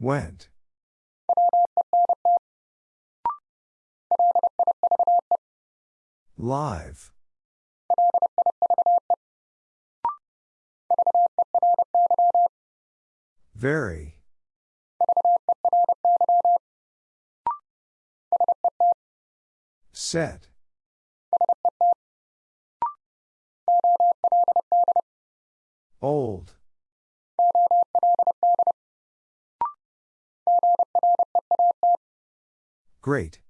Went. Live. Very. Set. Old. Great.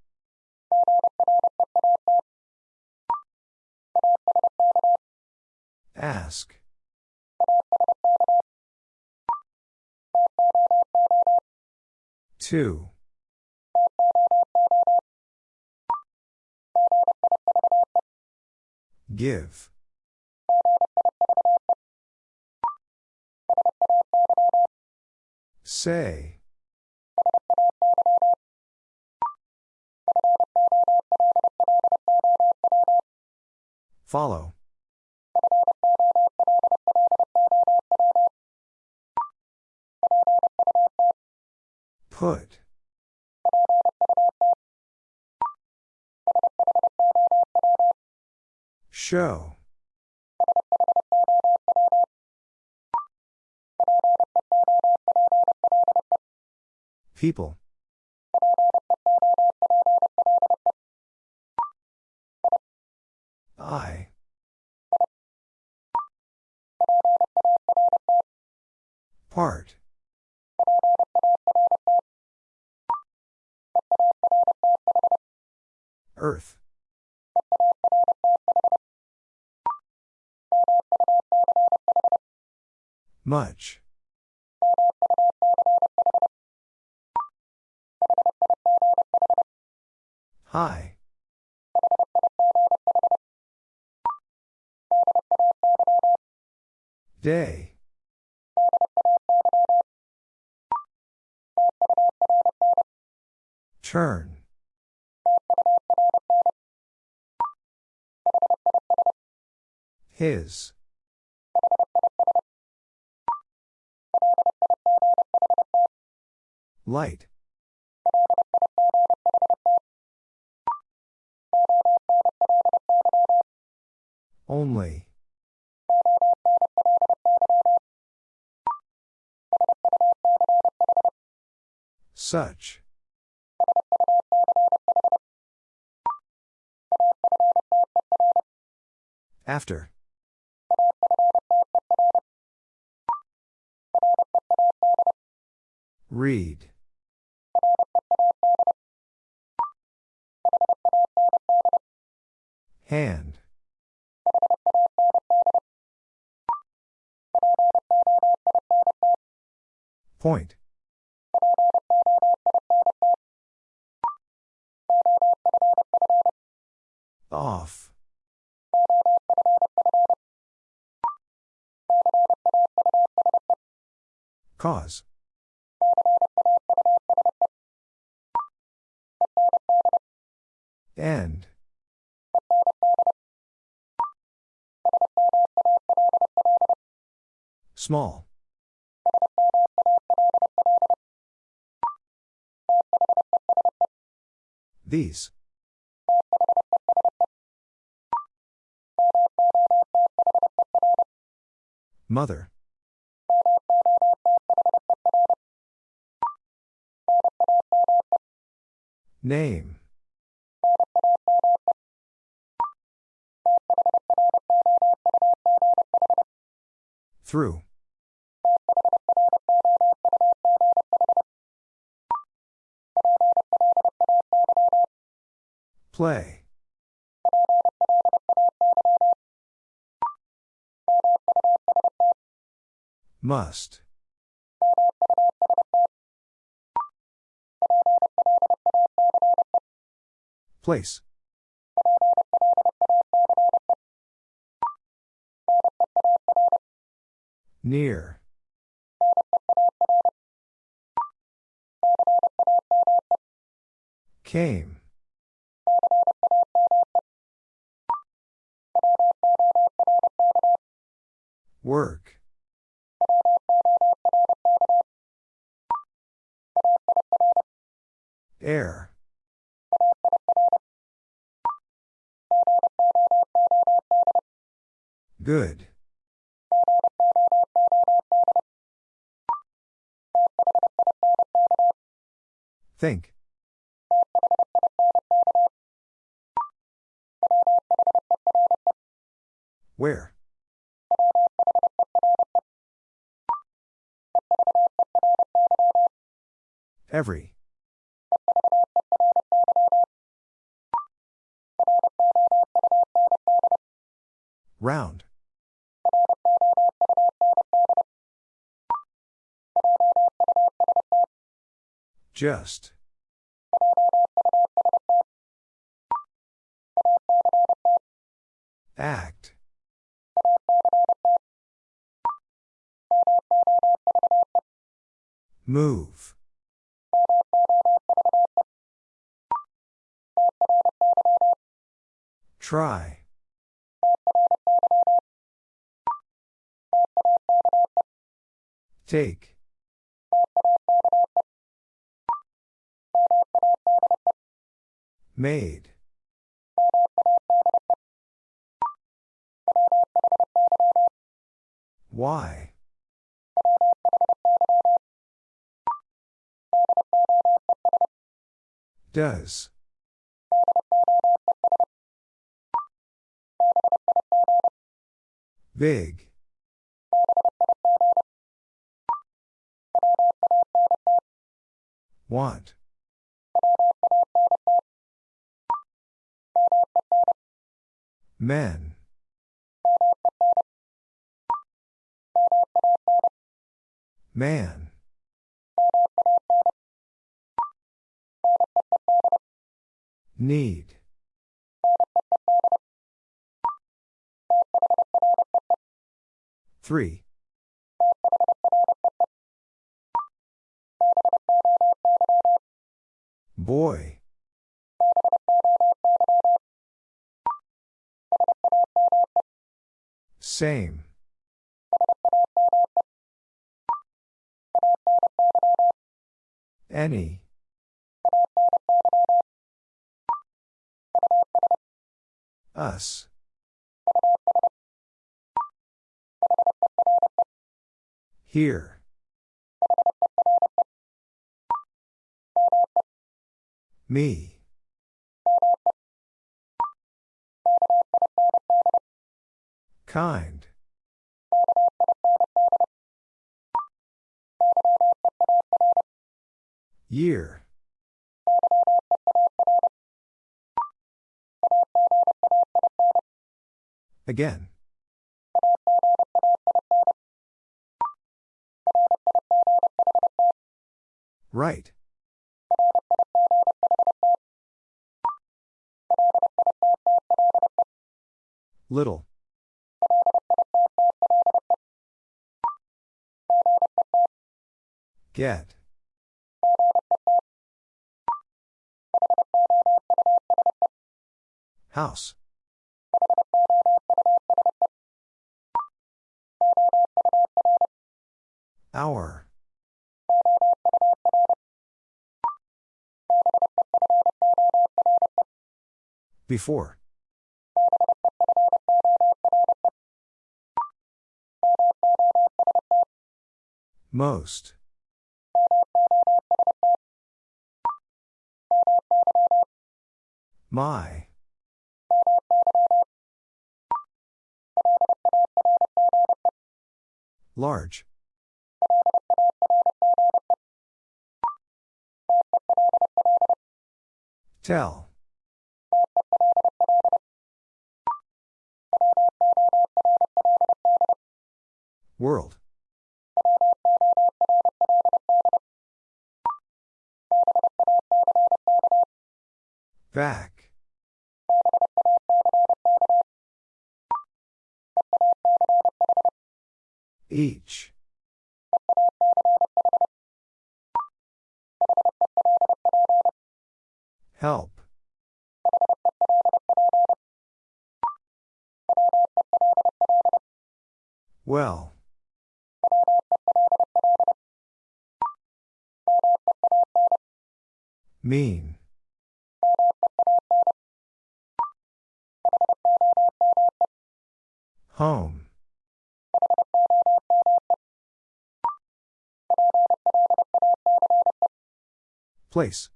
Ask. Two. Give. Say. Follow. Put. Show. People. I. Part. Earth. Much. Hi. Day. Turn. His. Light. Only. Such. After. Read. Hand. Point. Off. Cause. End. Small. These. Mother. Name. Through. Play. Must. Place. Near. Came. Think. Just. Act. Move. Try. Take. Made. Why? Does. Big. Want. Men. Man. Need. Three. Boy. Same. Any. Us. Here. Me. Kind. Year. Again. Right. Little. Get. House. Hour. Before. Most. My. Large. Tell. World. Each. Help. Well. Mean. Home. Place.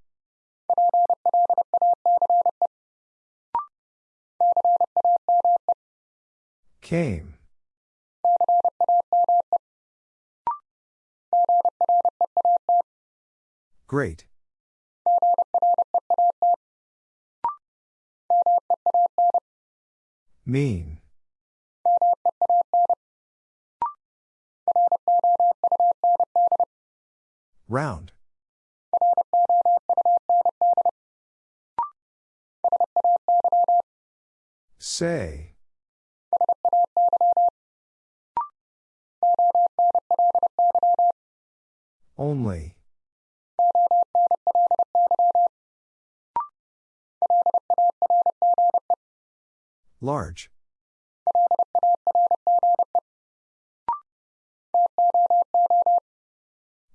Came. Great. Mean. Round. Say. Only. Large.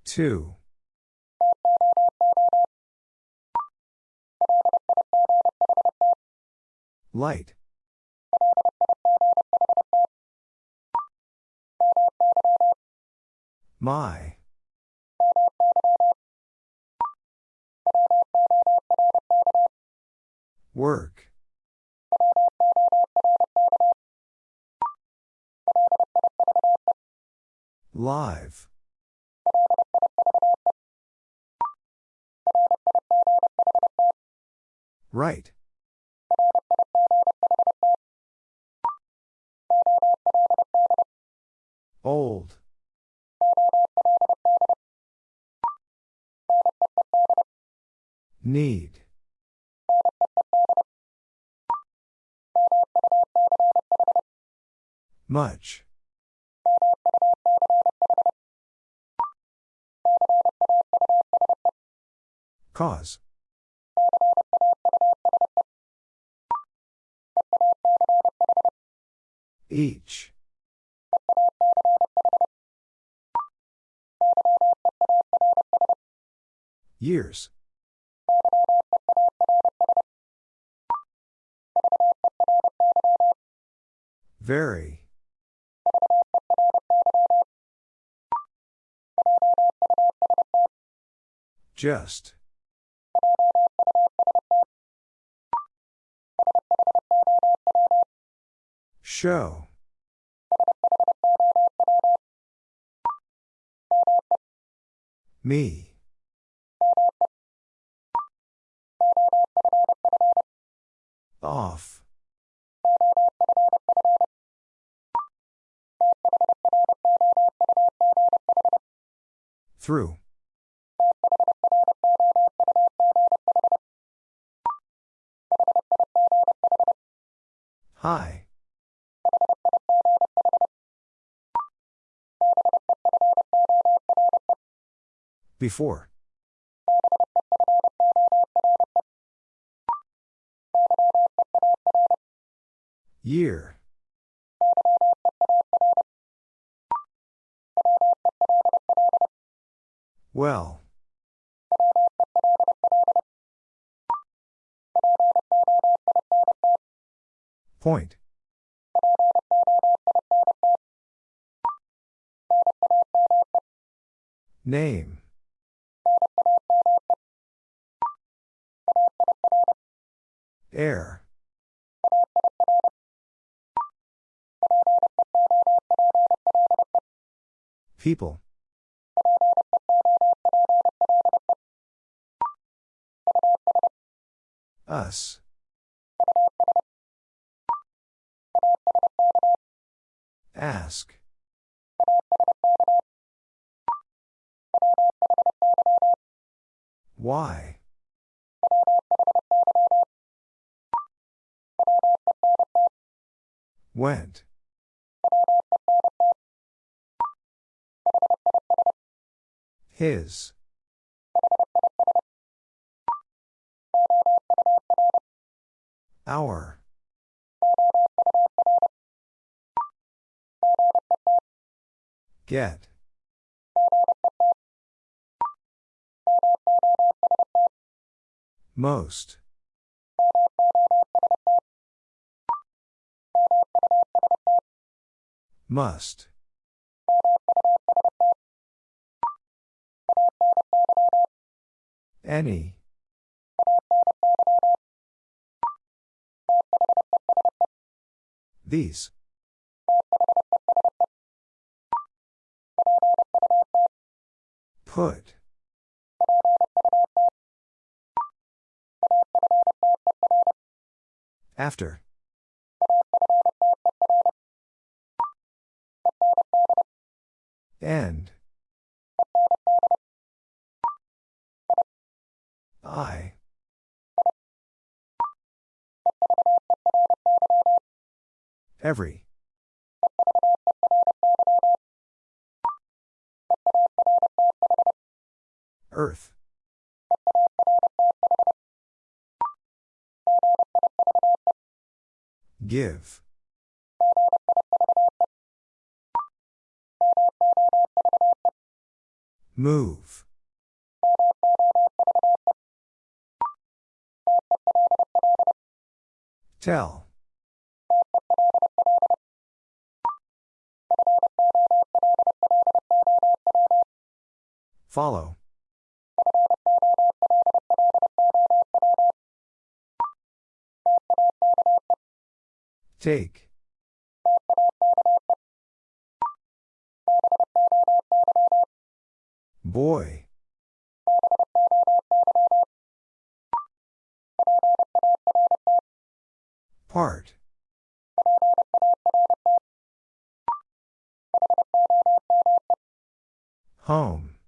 Two. Light. My. Work. Just. Show. Me. Off. Through. Hi. Before. Year. Well. Point. Name. Air. People. Us. Ask. Why? Went. His. Our. Get. Most. Must. Any. These. Put. After. End. I. Every. Earth. Give. Move. Tell. Follow. Take. Boy. Part. Home.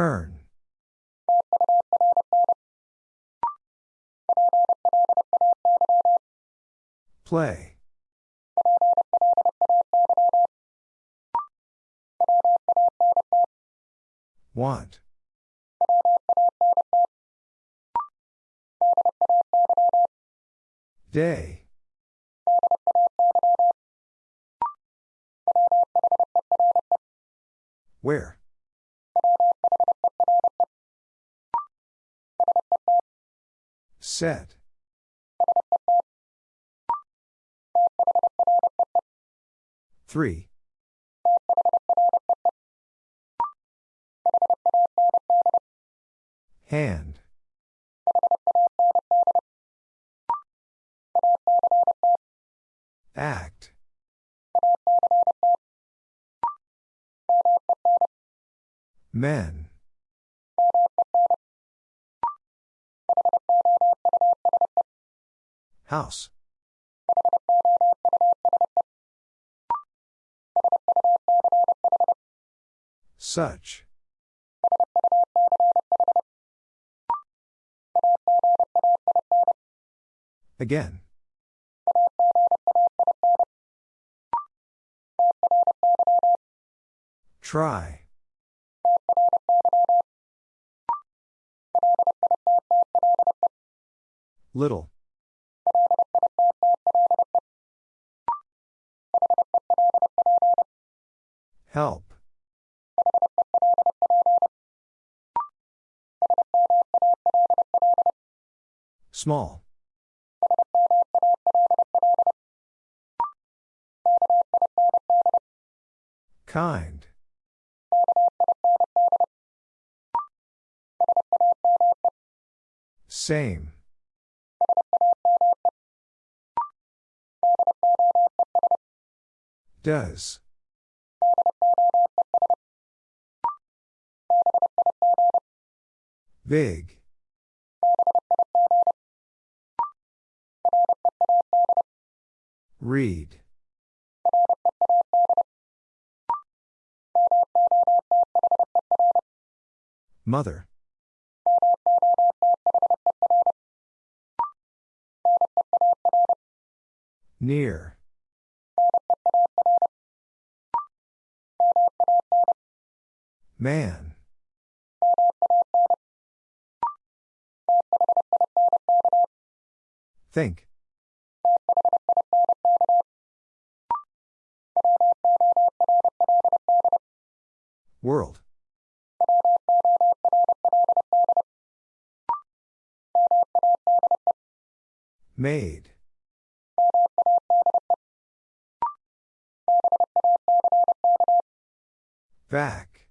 Turn. Play. Want. Day. Where? Set. Three. Hand. Such. Again. Try. Little. Help. Small. Kind. Same. Does. Big. Read. Mother. Near. Man. Think. World. Made. Back.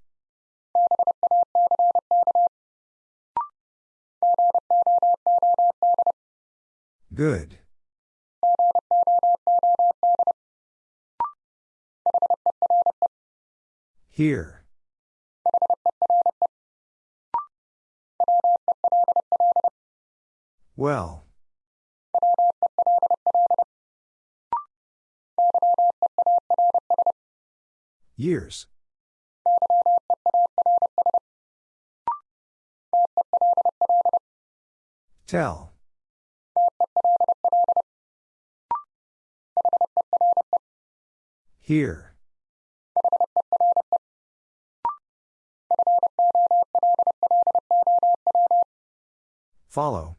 Good. Here. Well. Years. Tell. Here. Follow.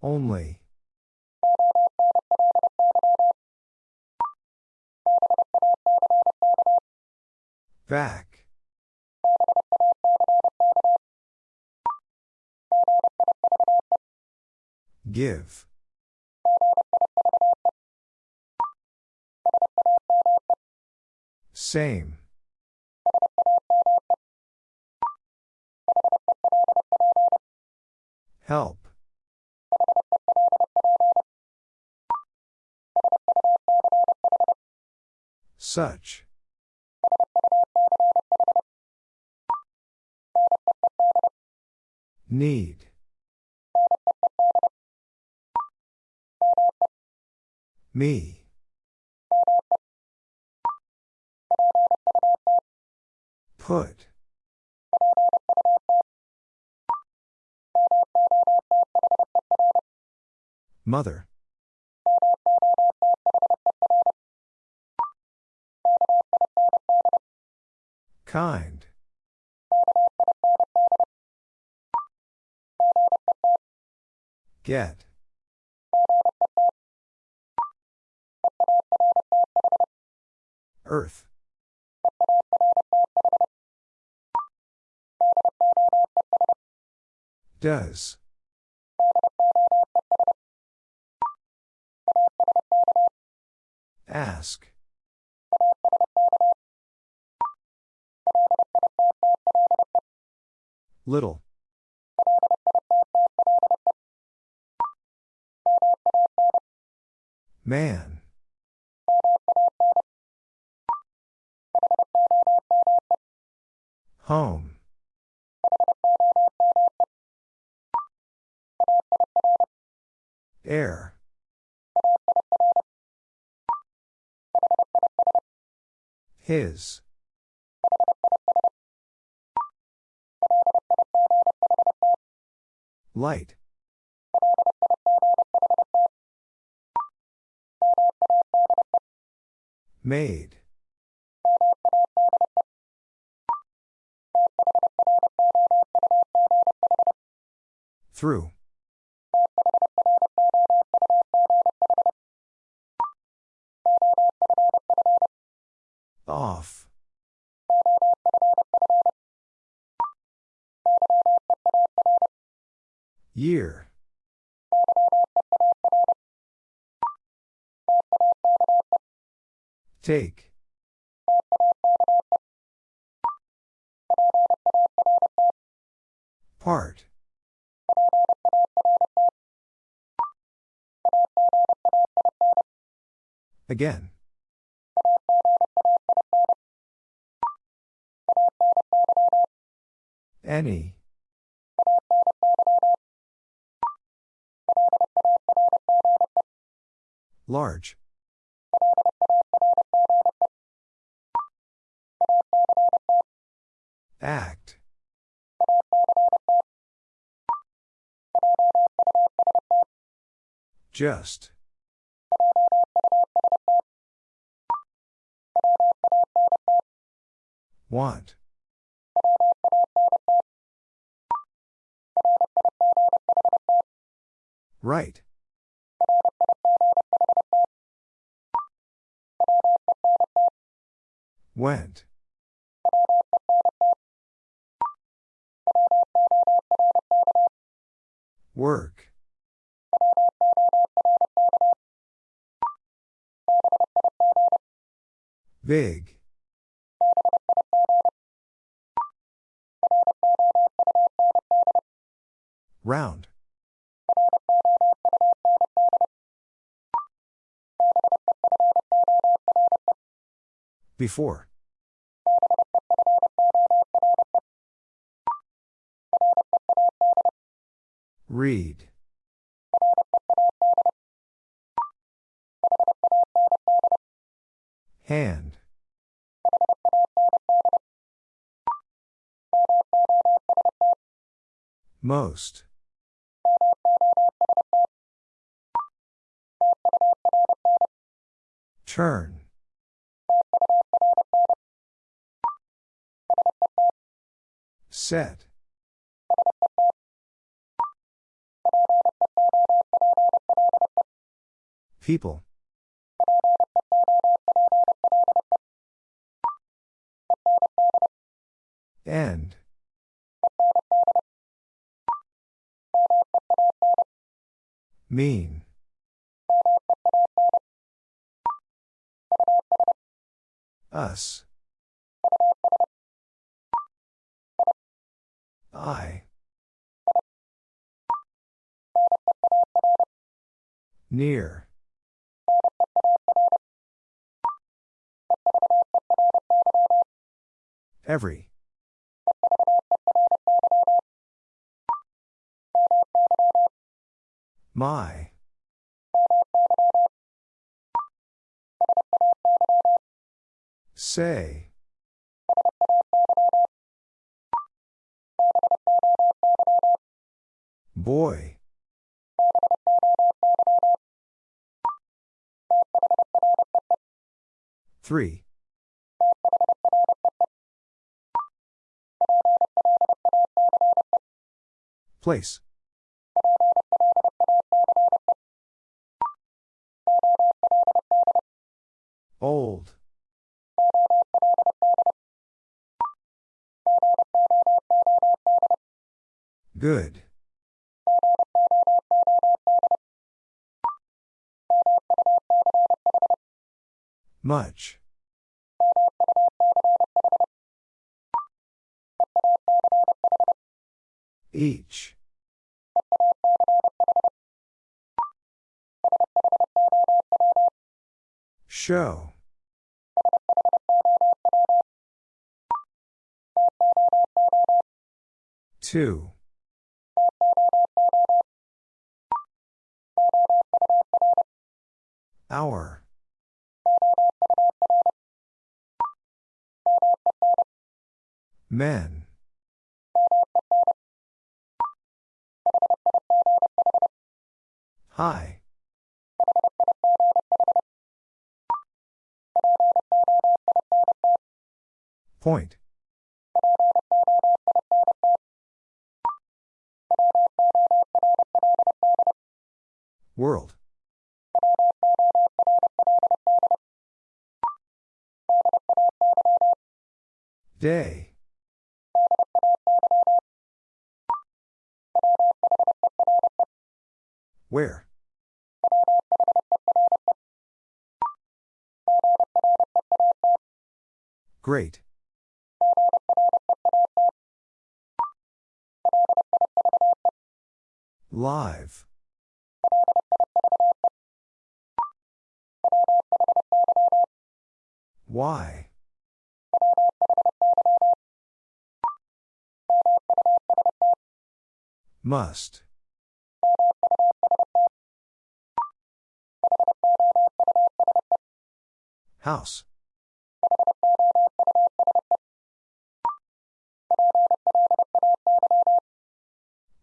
Only. Back. Give. Same. Help. Such. Need. Me. Put. Mother. Kind. Get. Earth. Does. Ask. Little. Man. Home. Air. His. Light. Made. Through. Off. Year. Take. Part. Again. Any. Large. Act. Just. Want. Right. Went. Work. Big. Round. Before. Read. Hand. Most. Turn. Set. People. End. Mean. Us. I. Near. Every. My. Say. Boy. Three. Place. Old. Good. Much. Each. Show. Two. Hour. Men. Hi. Point. World. Day. Where? Great. Live. Why? Must. House.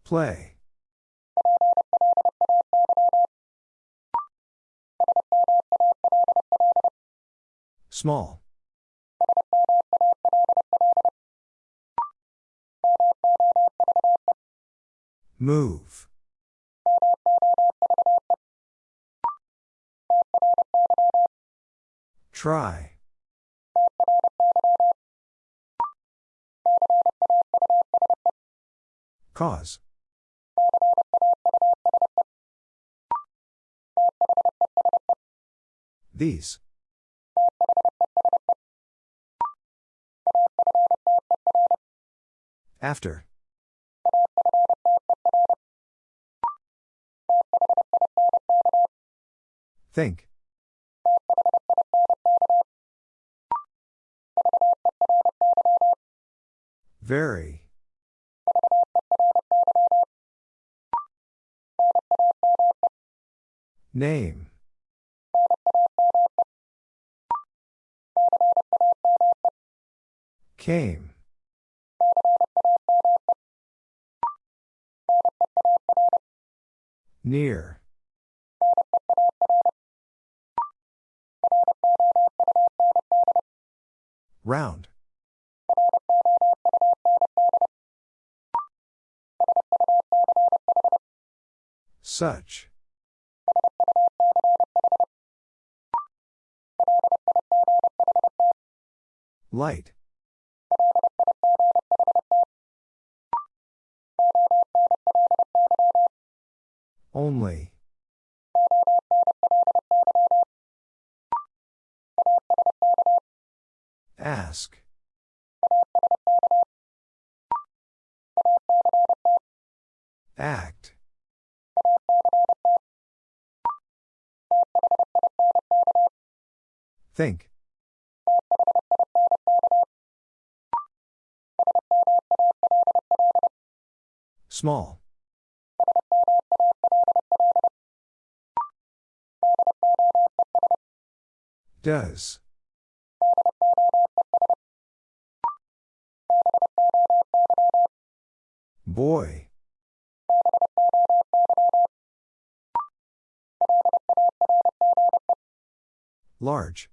Play. Small. Move. Try. Cause. These. After. Think. Very. Name. Came. Such. Light. Only. Ask. Act. Think. Small. Does. Boy. Large.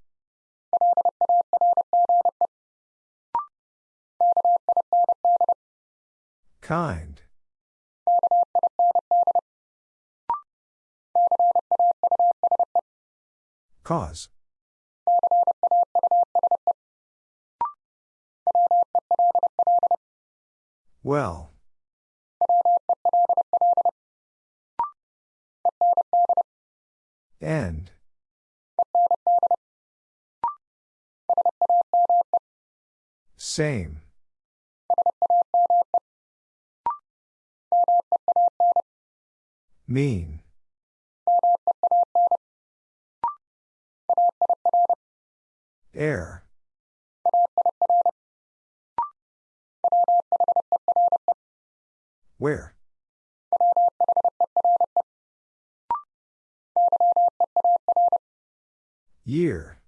Kind. Cause. Well. End. Same. Mean. Air. Where? Year.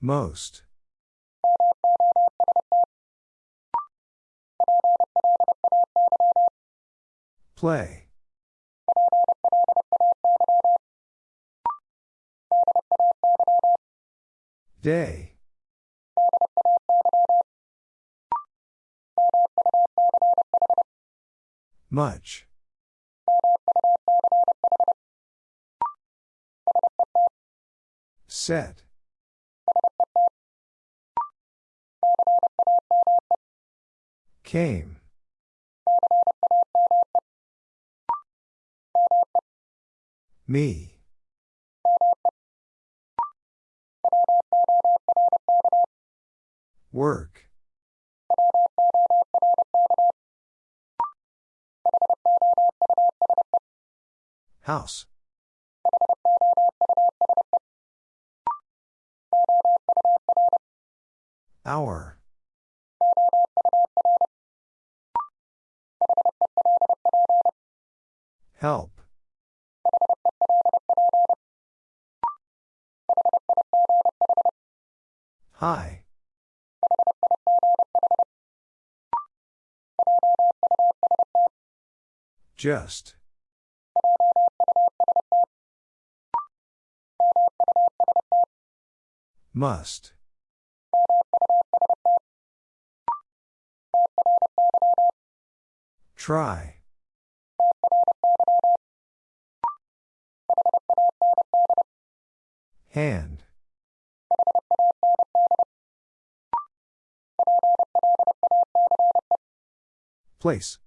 Most. Play. Day. Much. Set. Came. Me. Work. House. Hour. Help. Hi. Just. Must. Try. Hand. Place.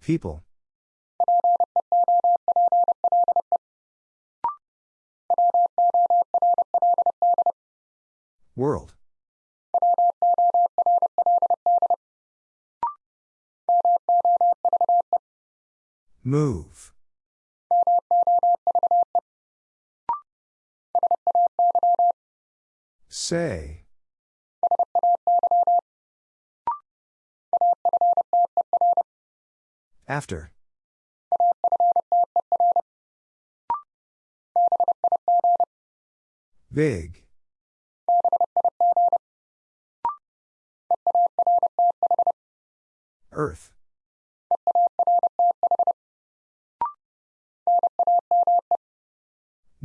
People. World. Move. Say. After. Big. Earth.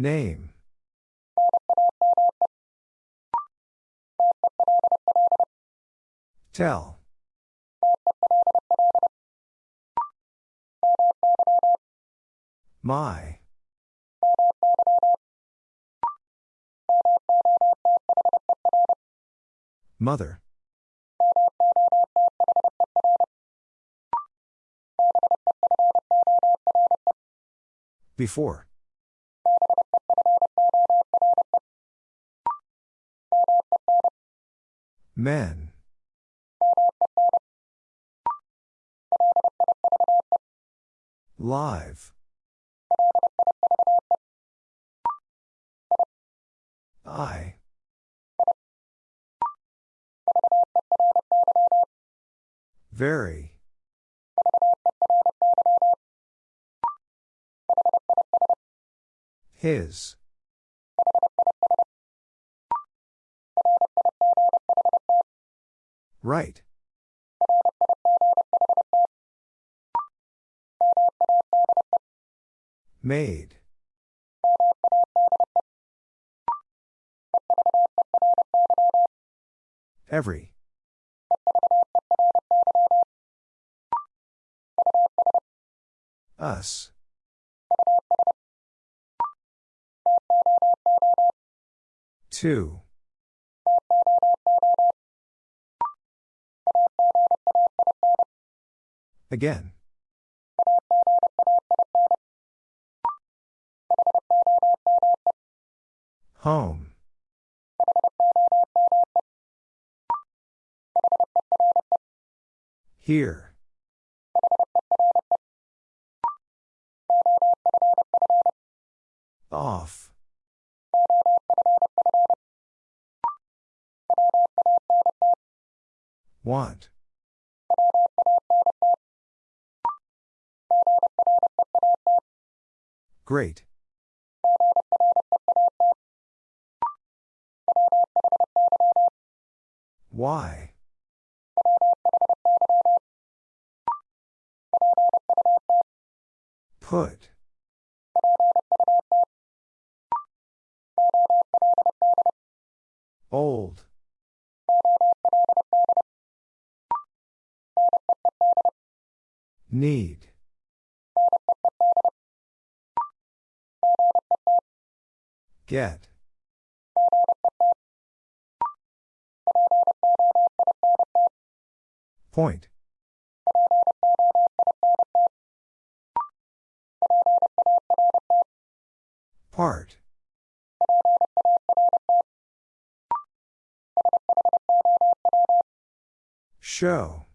Name. Tell. My. Mother. Before. Men. Live. I. Very. His. Right. Made. Every. Us. Two. Again. Home. Here. Off. Want. Great. Why? Put. Old. Need. Get. Point. Part. Show.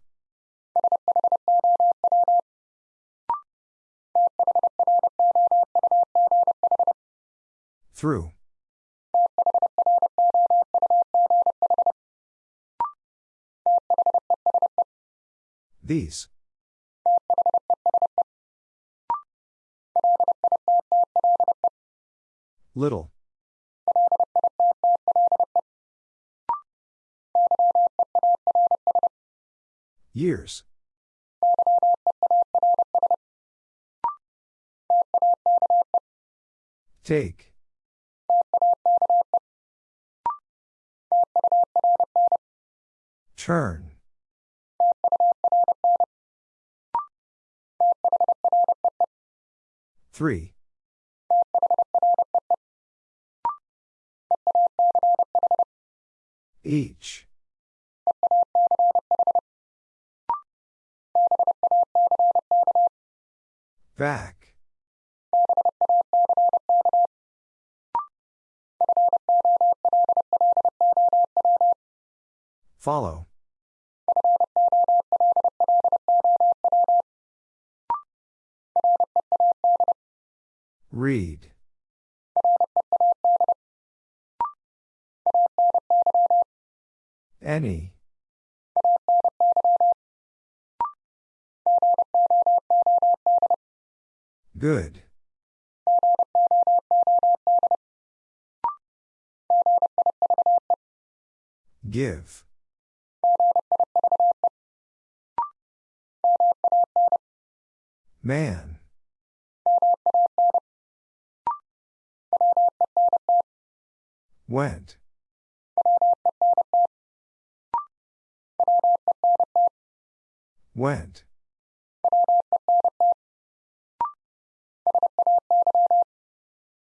Through. These. Little. Years. Take. Turn. Three. Each. Back. Follow. Read. Any. Good. Give. Man. Went. Went.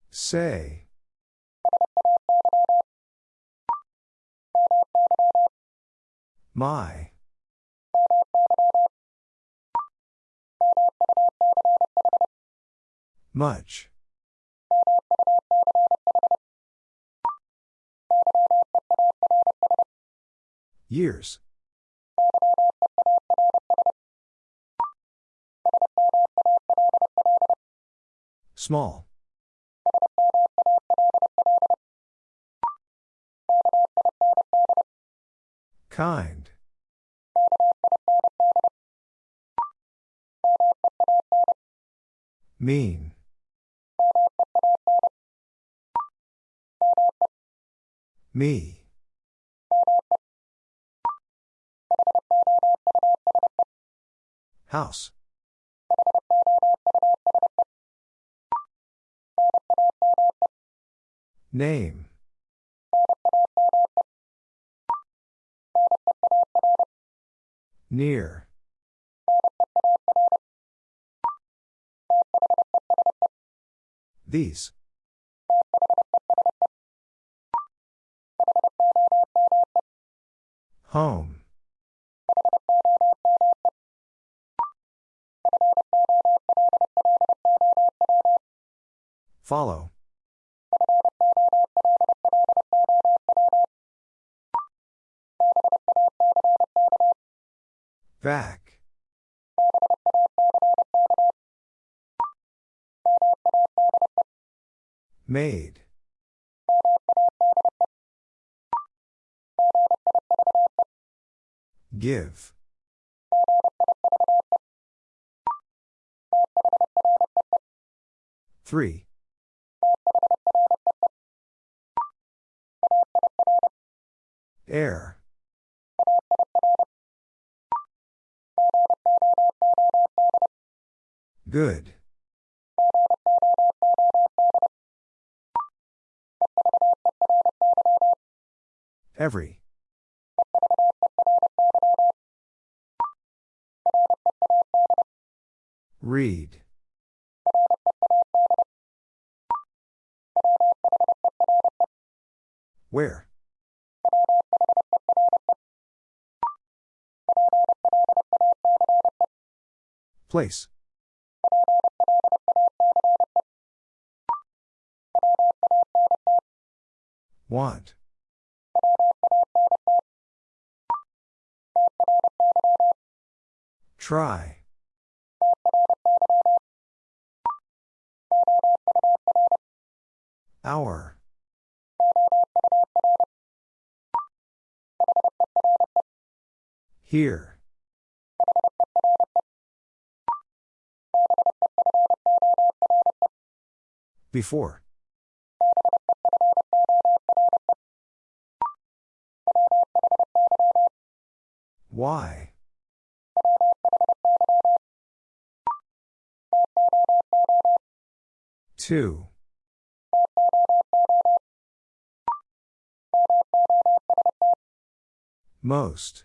Say. My. Much. Years. Small. Kind. Mean. Me. House. Name. Near. These. Home. Follow. Back. Made. Give. Three. Air. Good. Every. Read. Where? Place. Want. Try. Hour. Here. Before. Why? Two. Most.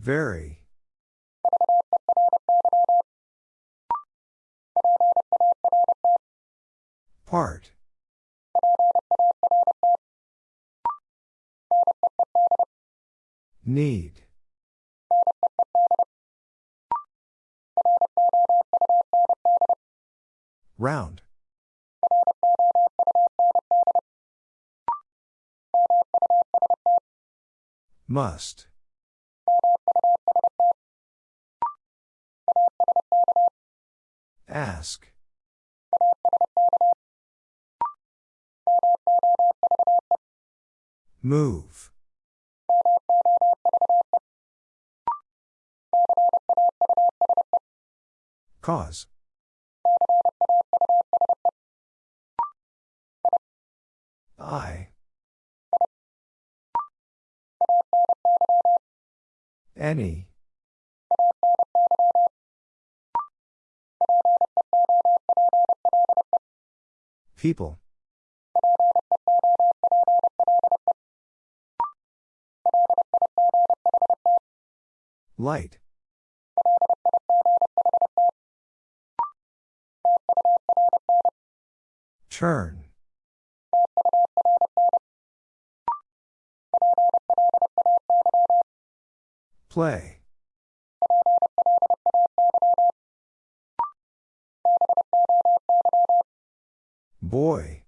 Very. Part. Need. Round. Must. Ask. Move. Cause. I. Any. People. Light. Turn. Play. Boy.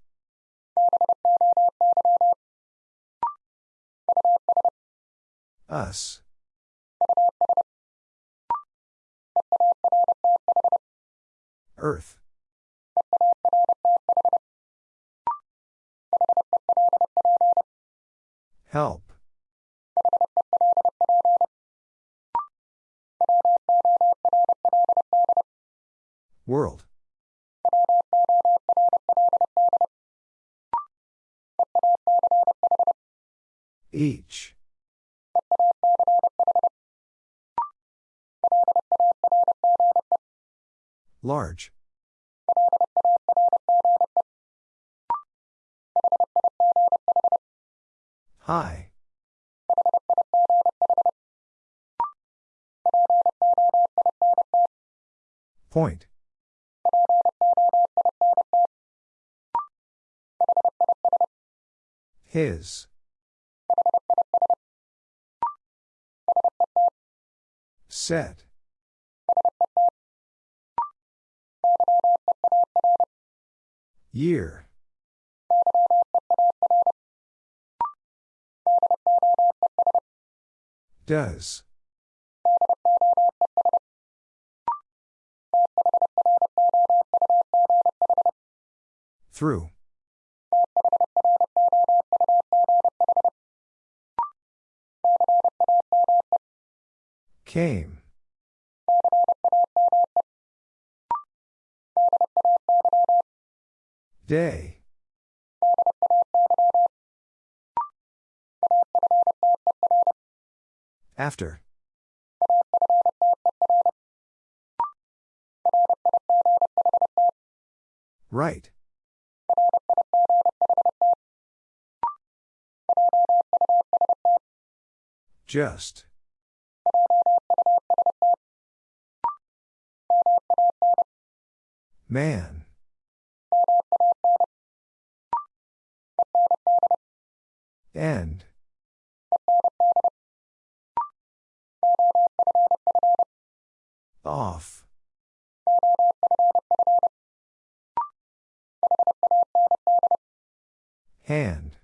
Us. Earth. Help. World. Each. Large. High. Point. His. Set. Year. Does. Through. Came. Day. After. Right. Just. Man. End. Off. Hand.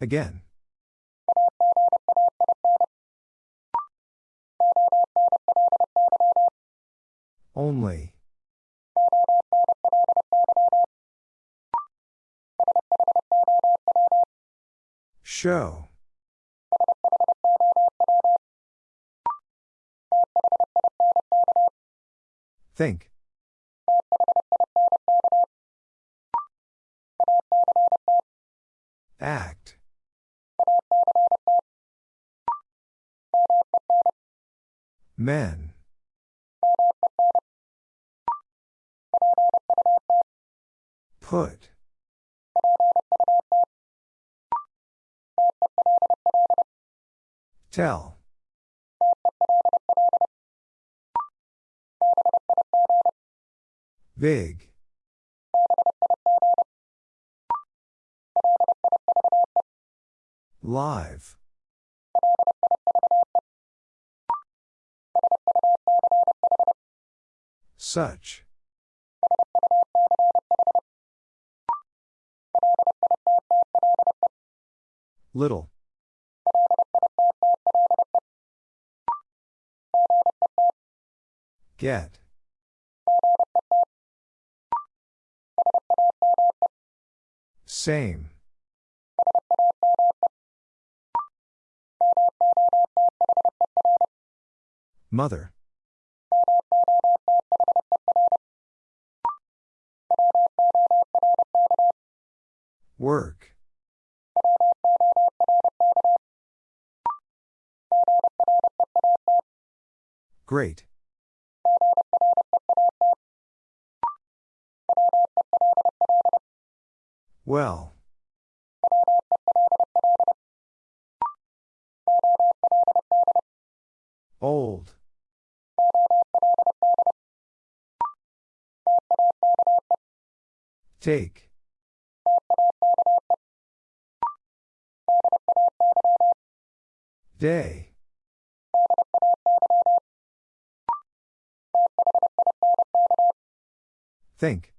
Again. Only. Show. Think. Act. Men. Put. Tell. Big. Live. Such. Little. Get. Same. Mother. Work. Great. Well. Old. Take. Day. Think.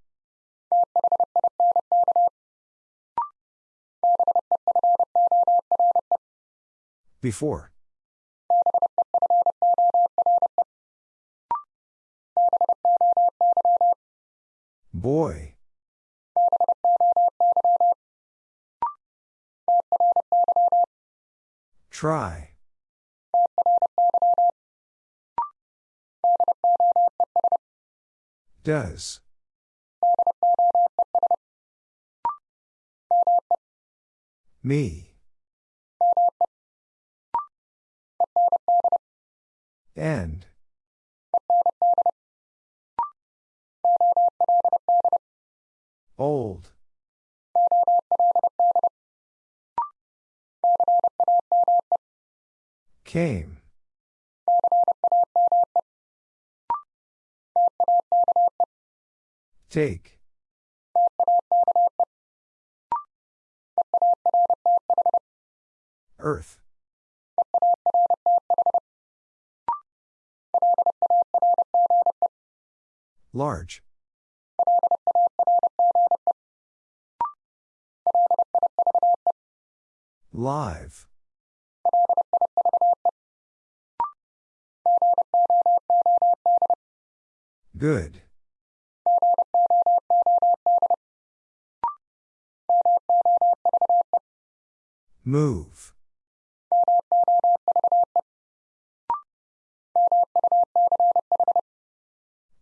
Before. Boy. Try. Does. Me. And. Old. Came. Take. Earth. Large. Live. Good. Move.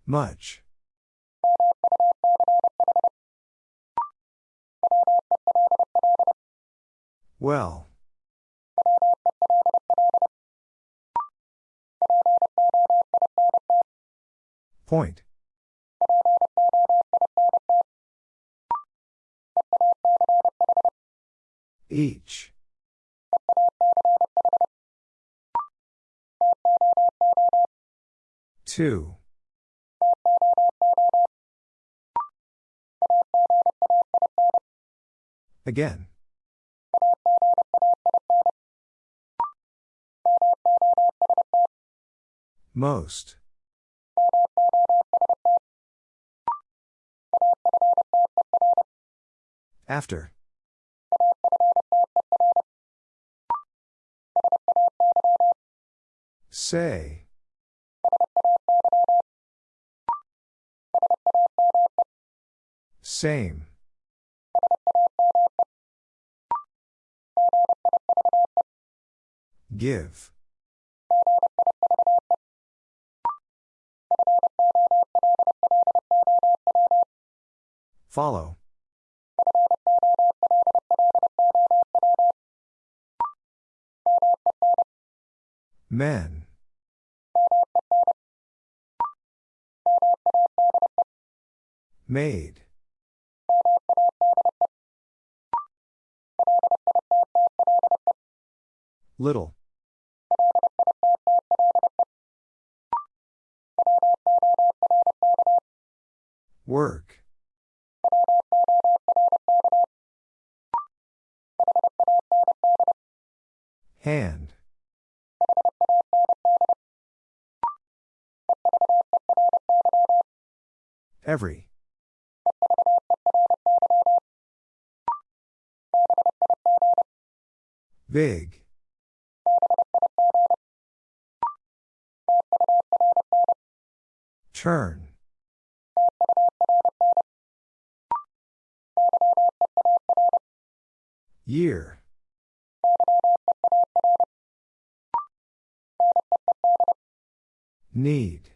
Much. Well. Point. Each. Two. Again. Most. After. Say. Same. Give. Follow. Men. Made. Little. Work. Hand. Every. Big. Turn. Year. Need.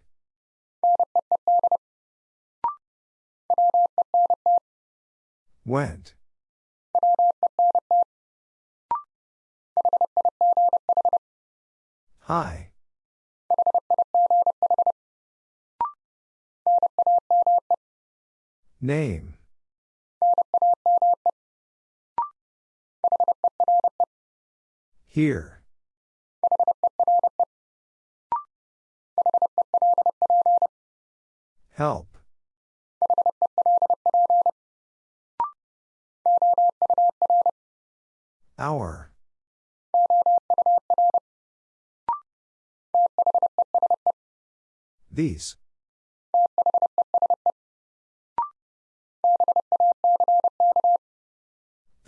Went. Hi. Name. Here. Help. Hour. These.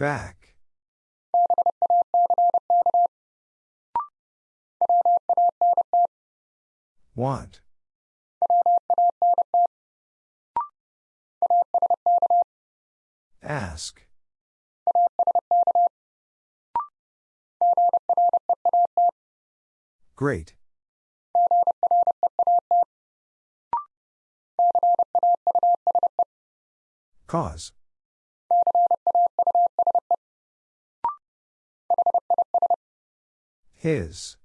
Back. Want. Ask. Great. Cause. His.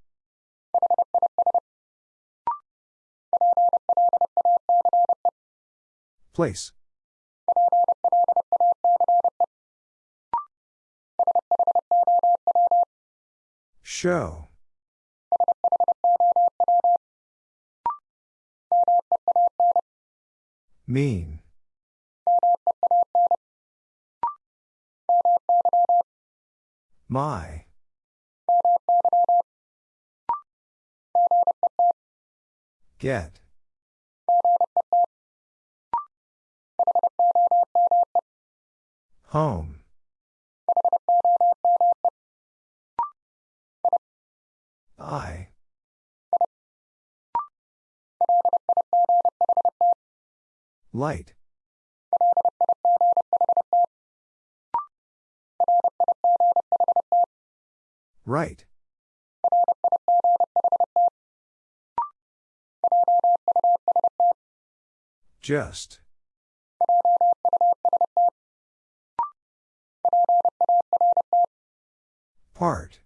Place. Show. Mean. My. Get. Home. I. Light. Just. Part.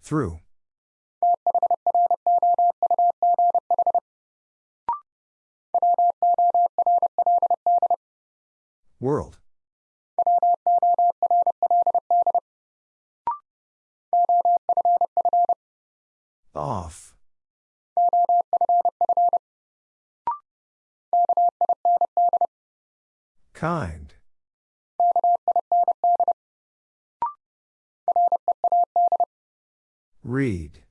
Through. World. Off. Kind. Read.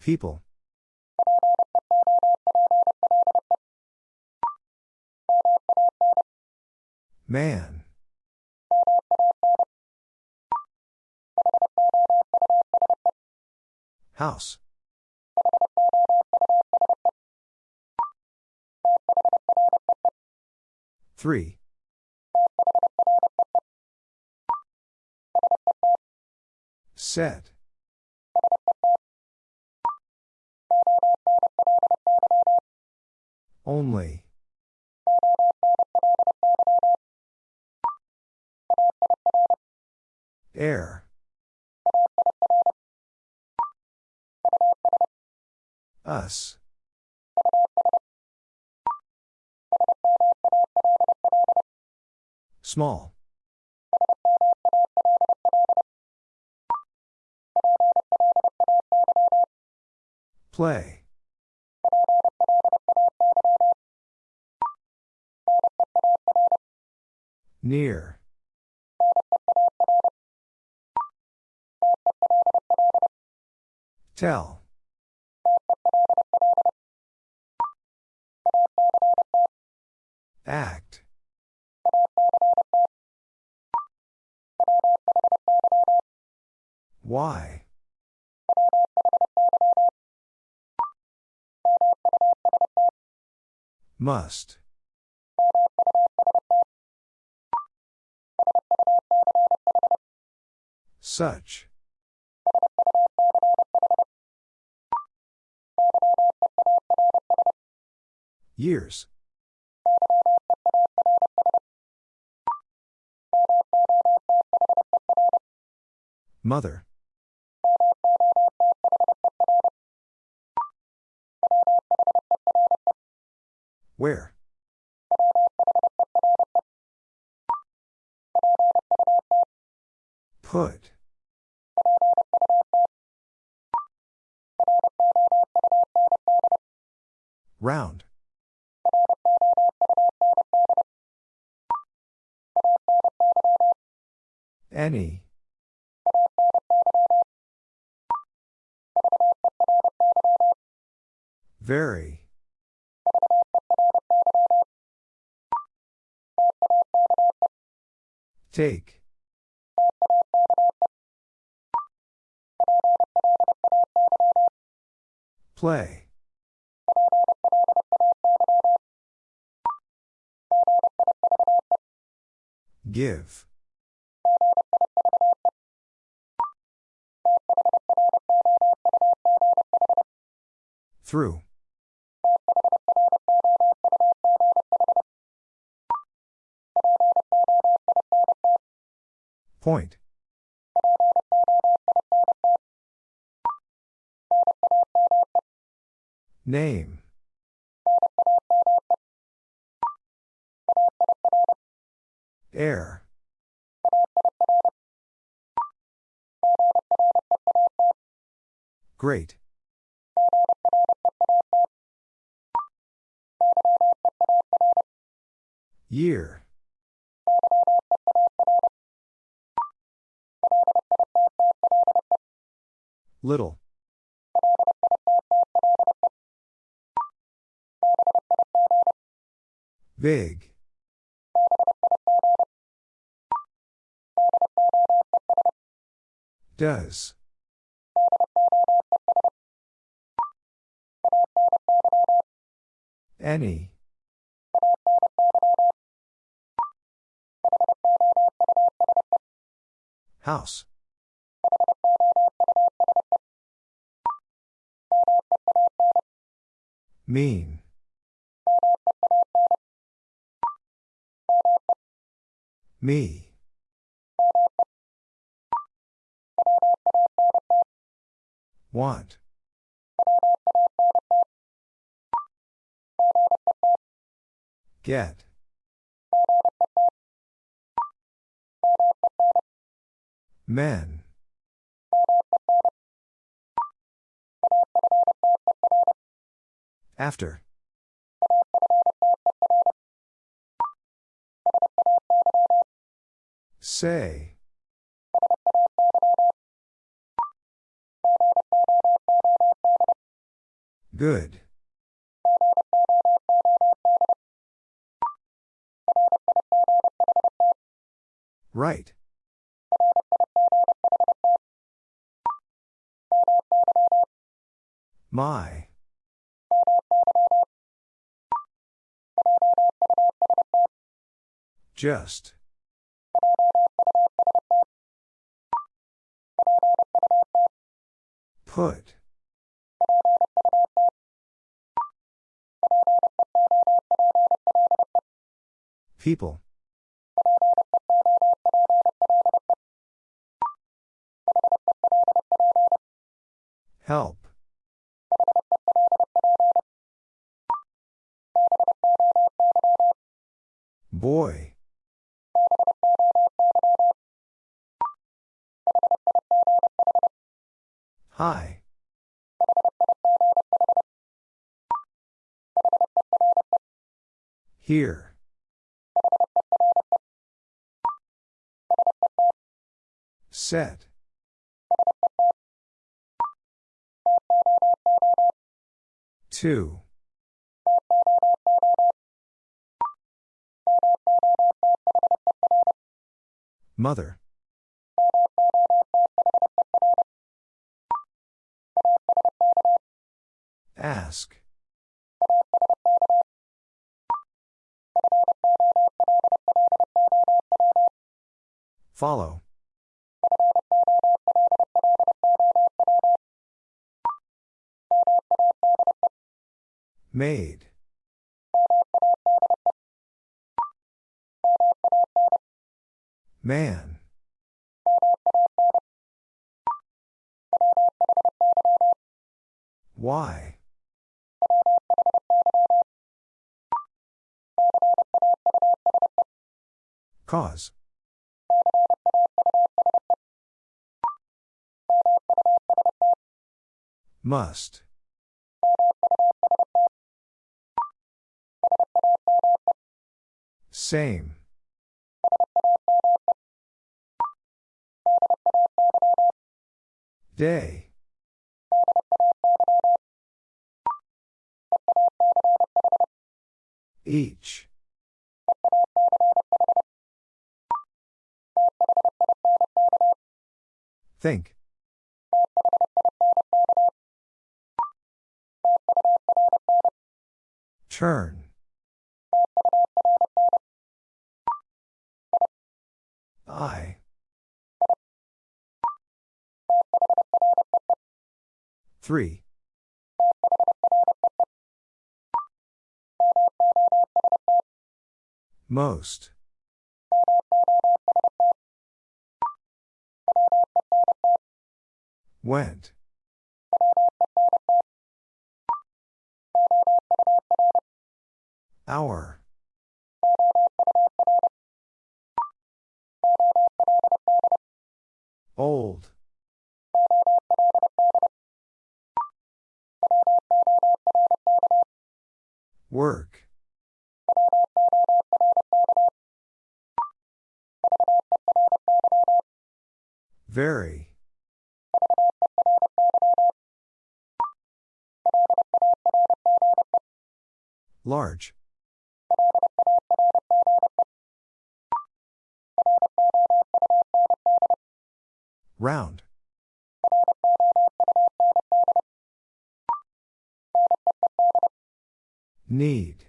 People. Man. House. Three. Set. Only. Air. Small. Play. Near. Tell. Act. Why? Must. Such. Years. Mother. Where? Put. Round. Any. Very. Take. Play. Give. Through. Point. Name. Air. Great. Year. Little. Big. Does. Any. House. Mean. Me. Want. Get. Men. After. Say. Good. Right. My. Just. Put. People. Help. Boy. Hi. Here. Set. Two. Mother. Ask. Follow. Made. Man. Why? Cause. Must. Same. Day. Each. Think. Turn. I. Three. Most. Went. Hour. Old. Work. Very. Large. Round. Need.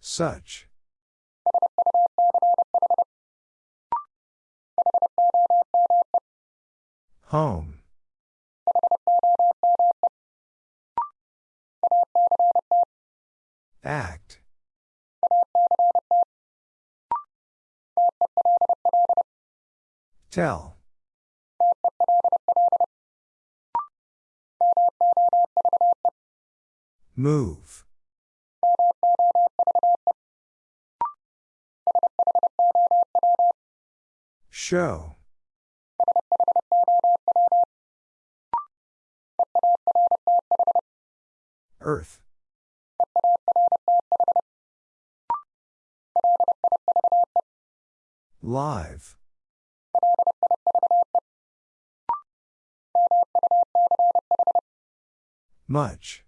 Such. Home. Act. Tell. Move. Show. Earth. Live. Much.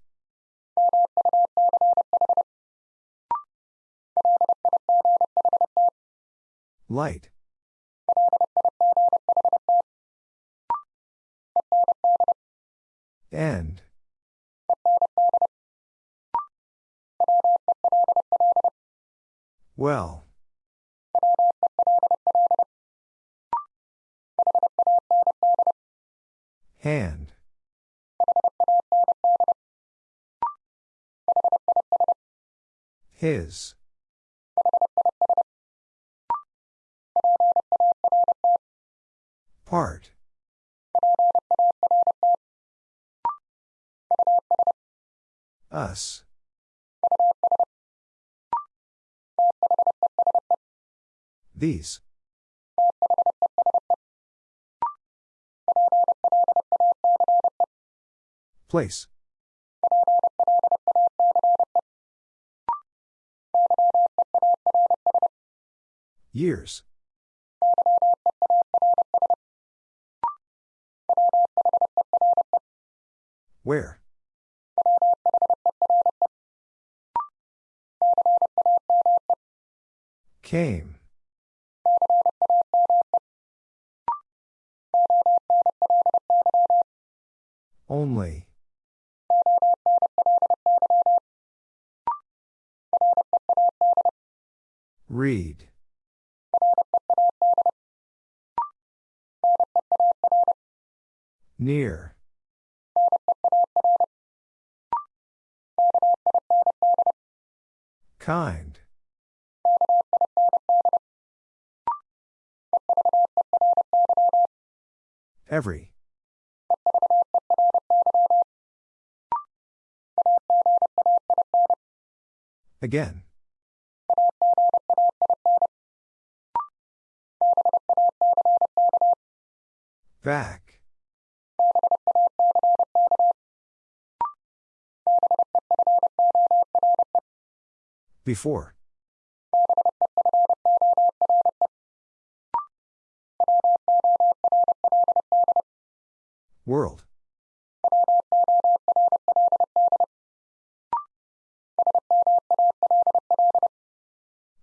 Light. End. Well. Hand. His. Part. Us. These. Place. Years. Where? Came. Only. Read. Near. Kind. Every. Again. Back. Before. World.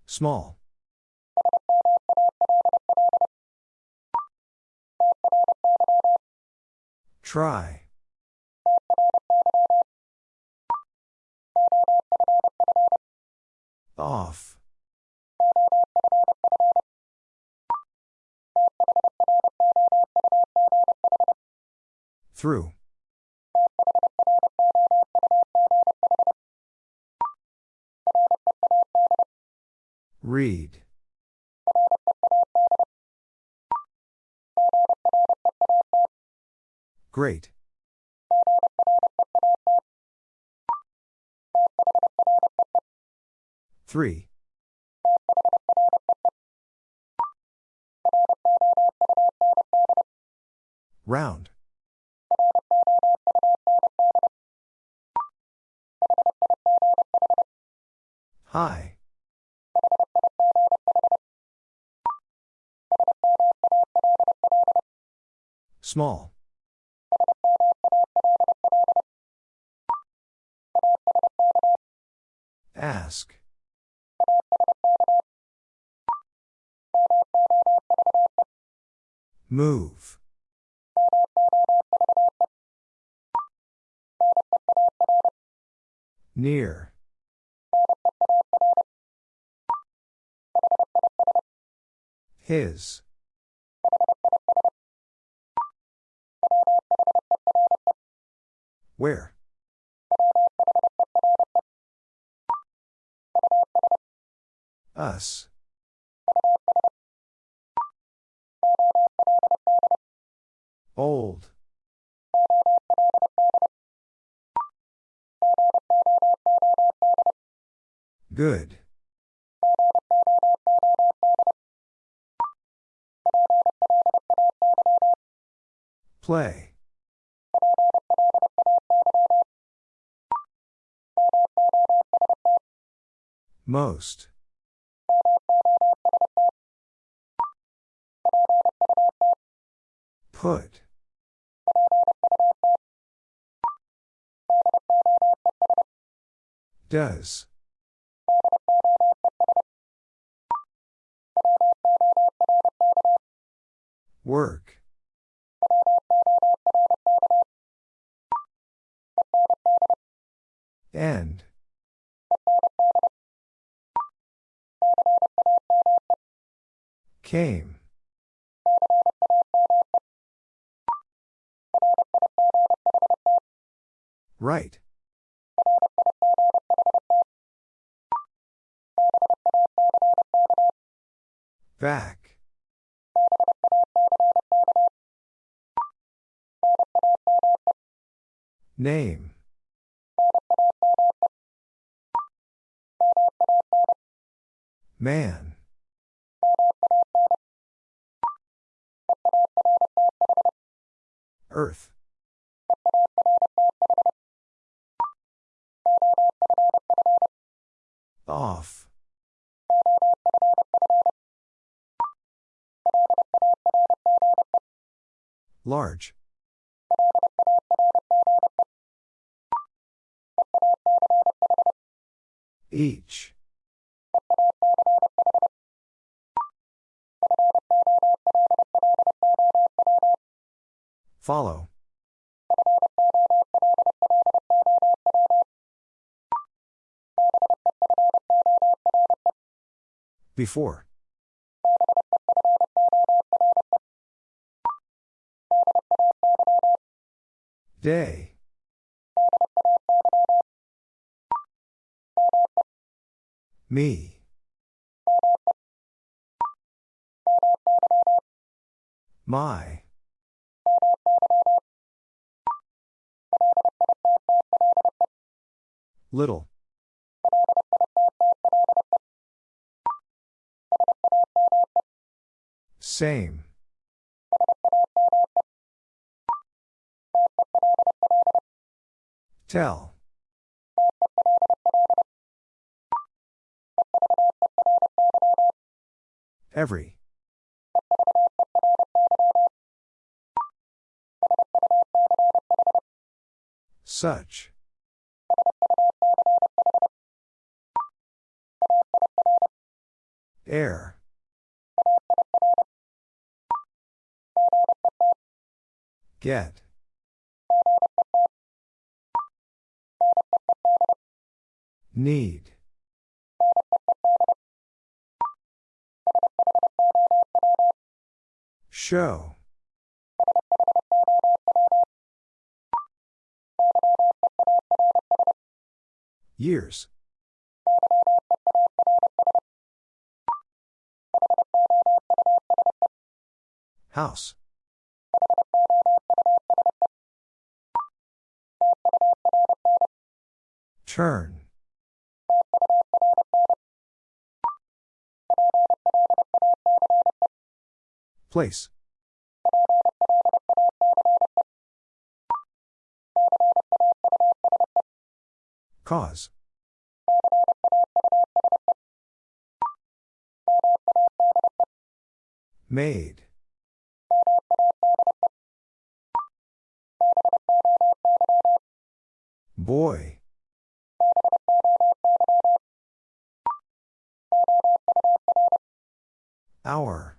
Small. Try. Off. Through. Read. Great. Three. Round. High. Small. Ask. Move. Near. His. Where? Us. Old. Good. Play. Most. Put. Does. Work. End. Came. Right. Back. Name. Man. Earth. Off. Large. Each. Follow. Before. Day. Me. My. Little. Same. Tell. Every. Such. Air. Get. Need. Show. Years. House. Turn. Place. Cause. Made. Boy. Hour.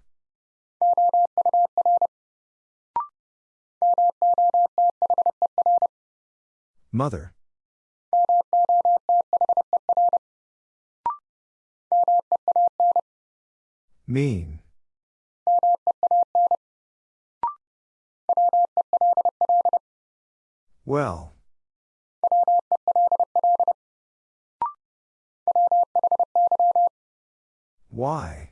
Mother. Mean. Well. Why?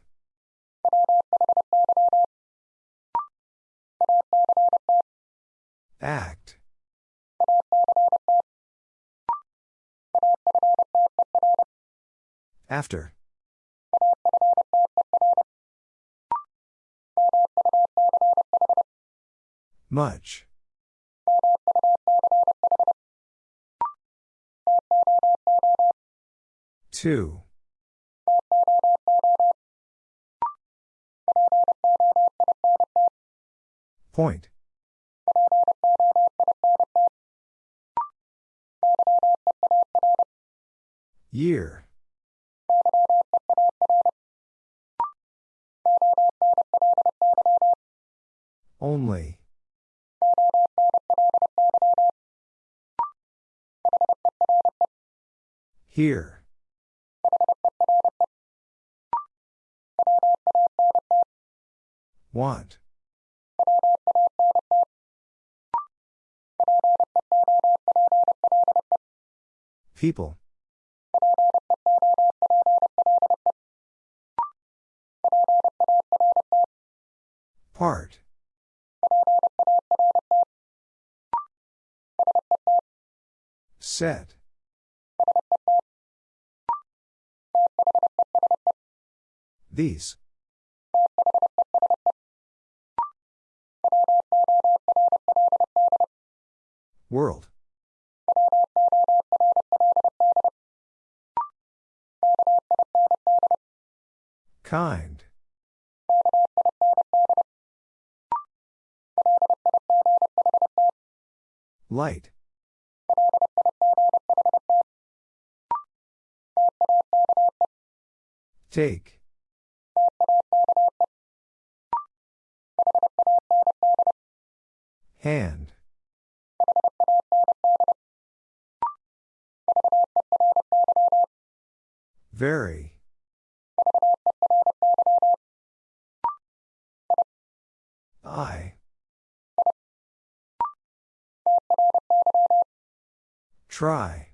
Act. After. Much. Two. Point. Year. Only. Here. Want. People. Part. Set. These. World. Kind. Light. Take. Hand. Very. I. Try.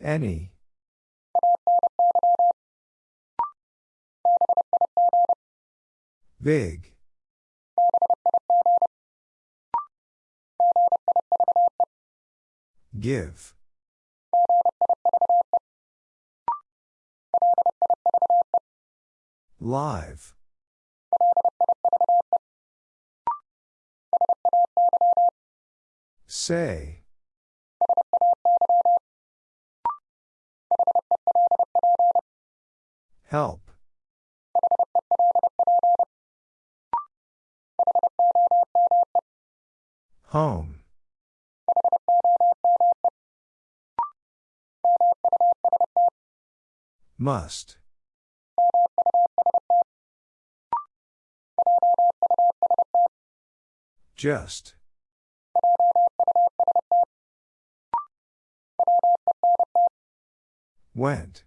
Any. Big. Give. Live. Say. Help. Home. Must. Just. Went.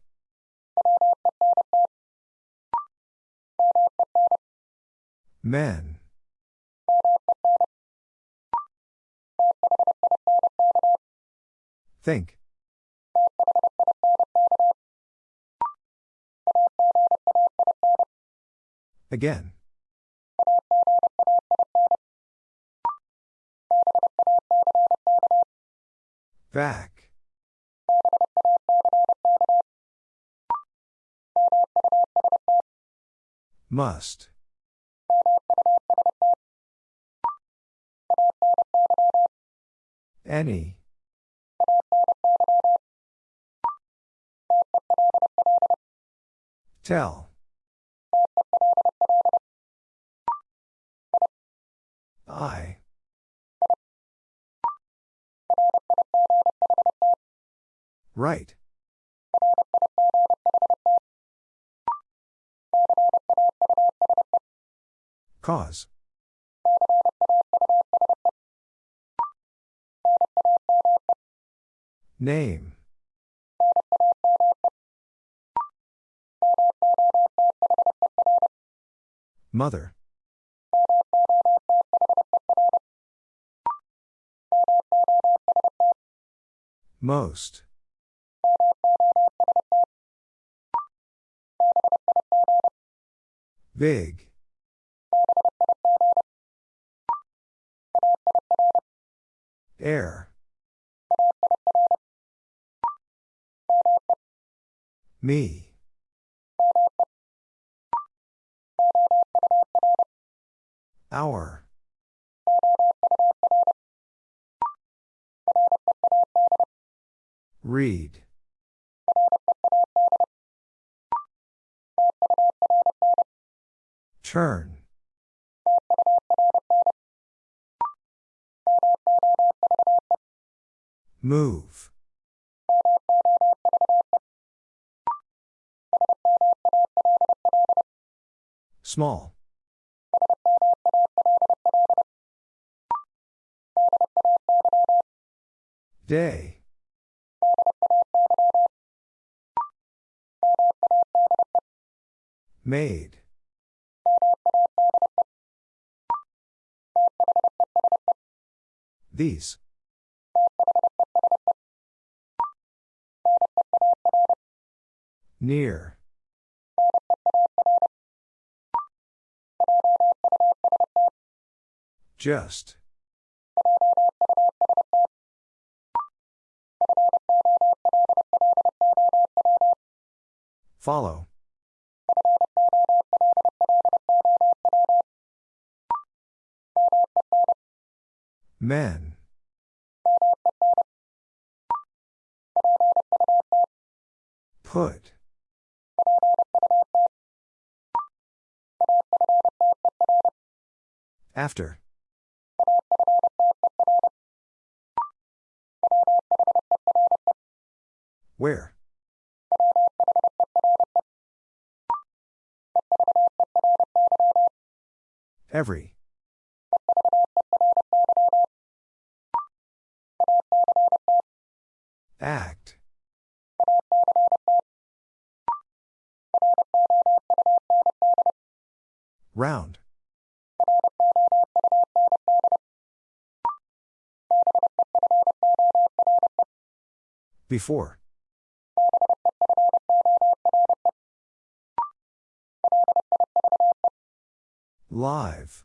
Men. Think. Again. Back. Must. Any. Tell. I. Right. Cause. Name. Mother. Most. Big. Air. Me. Hour. Read. Turn. Move. Small. Day. Made. These. Near. Just. Follow. Men. Put. After. Where? Every. Act. Round. Before. Live.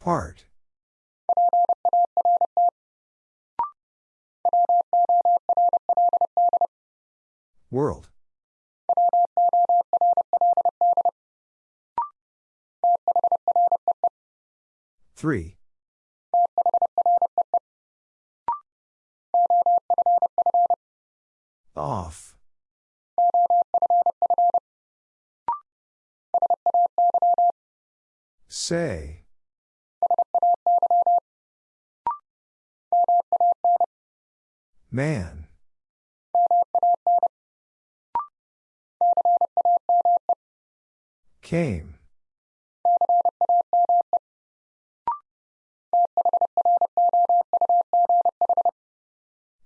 Part. World. Three. Off. Say. Man. Came.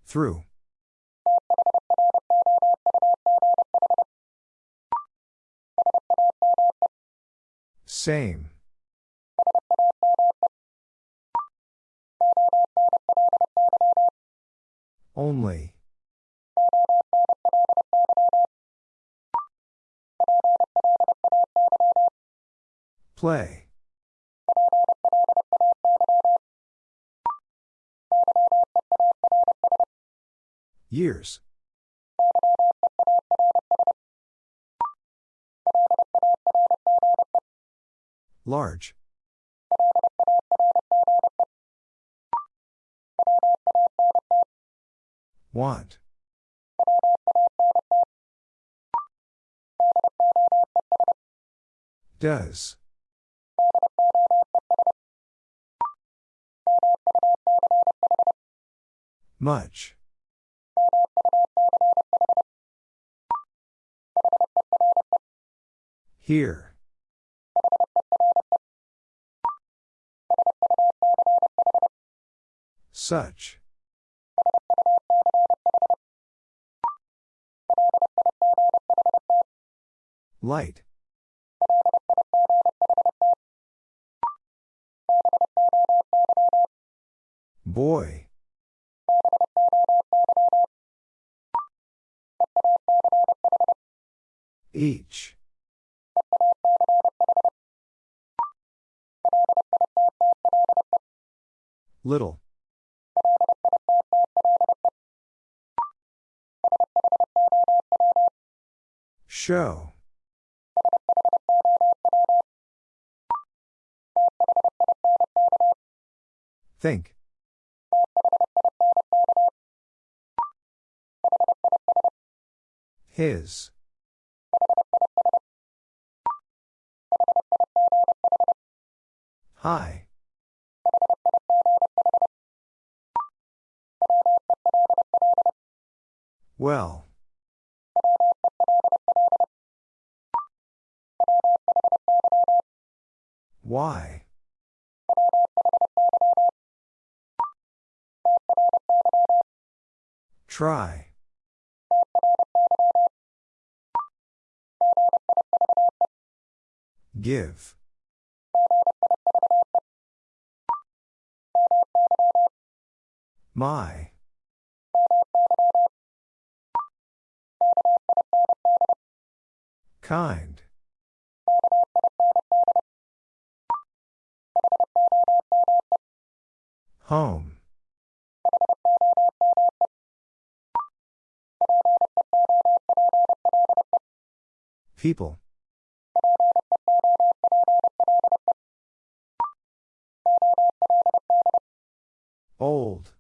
Through. Same. Only. Play. Years. Large. Want. Does. Much. Here. Such. Light. Boy. Each. Little. Show. Think. His. Hi. Well. Why? Try. Give. My. Kind. Home. People. Old.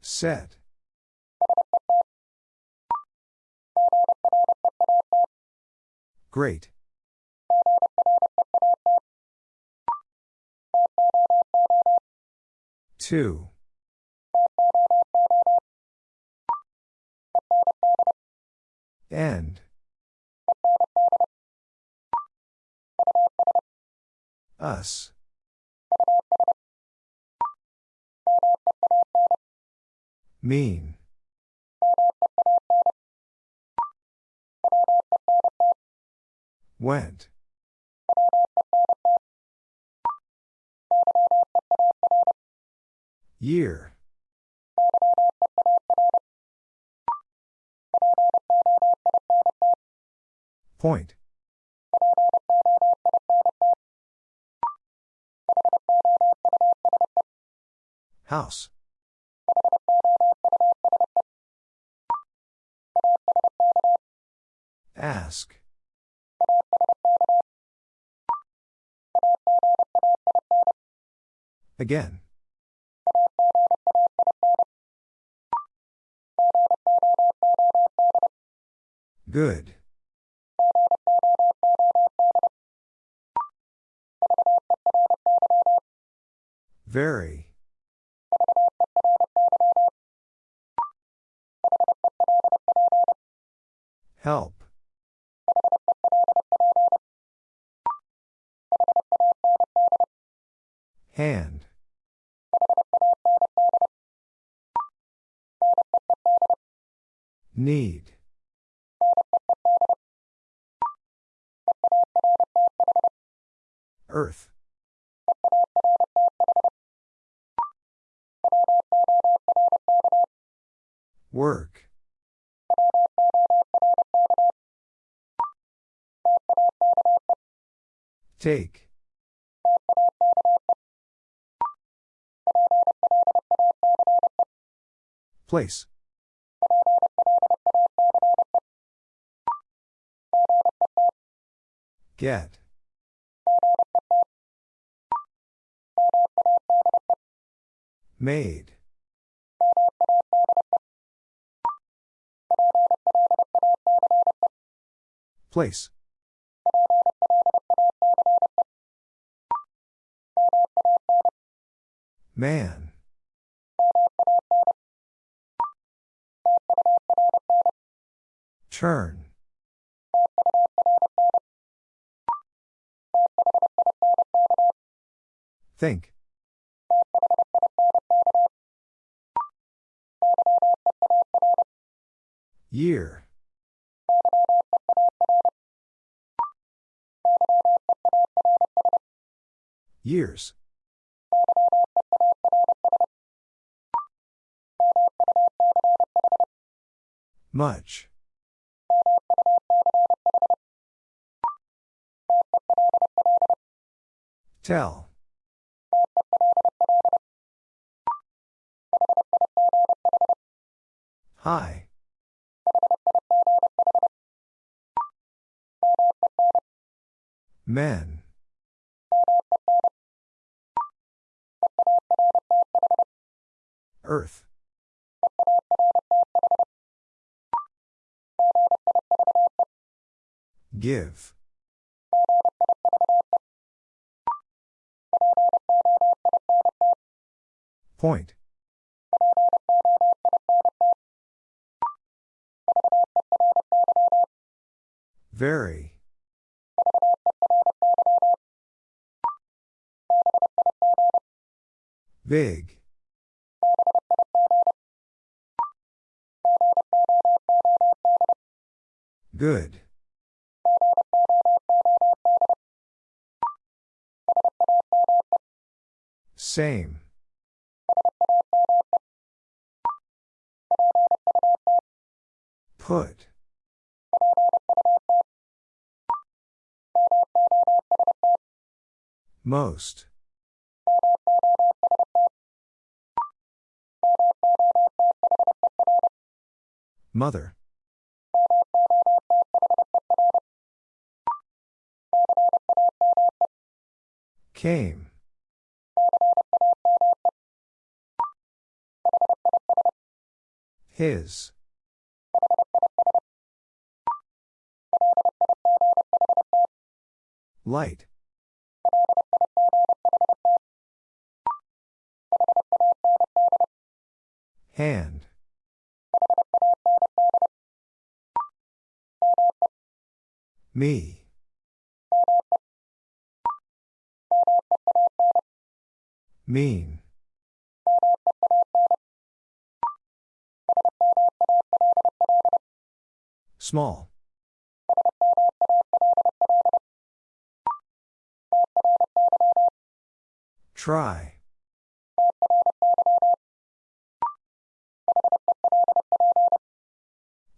Set. Great. Two. End. Us. Mean. Went. Year. Point. House. Ask. Again. Good. Very. Help. Hand. Need. Earth. Work. Take. Place. Get. Made. Place. Man. Turn. Think. Year. Years. Much. Tell. Hi. Men. Earth. Give. Point. Very. Big. Good. Same. Put. Most. Mother. Came. His. Light. Hand. Me. Mean. Small. Try.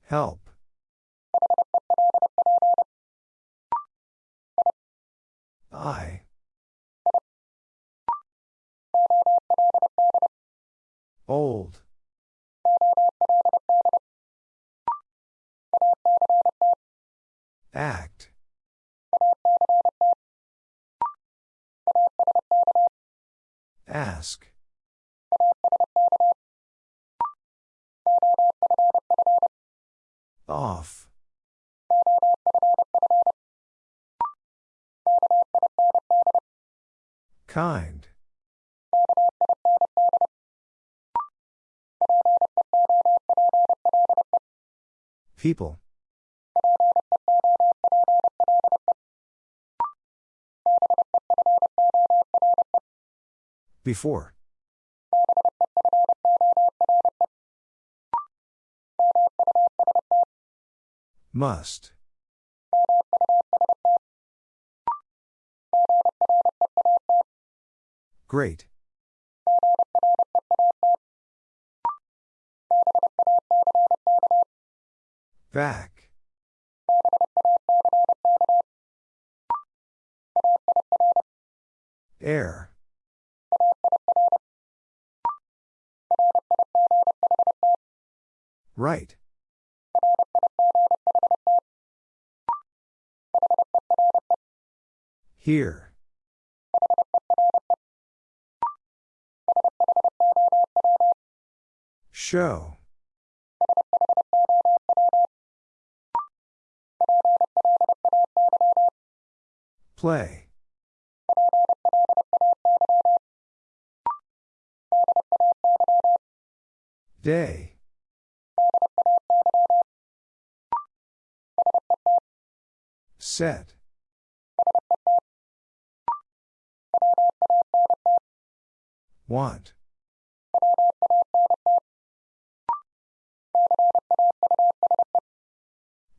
Help. I. Old. Act. Ask. Off. Kind. People. Before. Must. Great. Back. Air. Right. Here. Show. Play. Day. Set. Want.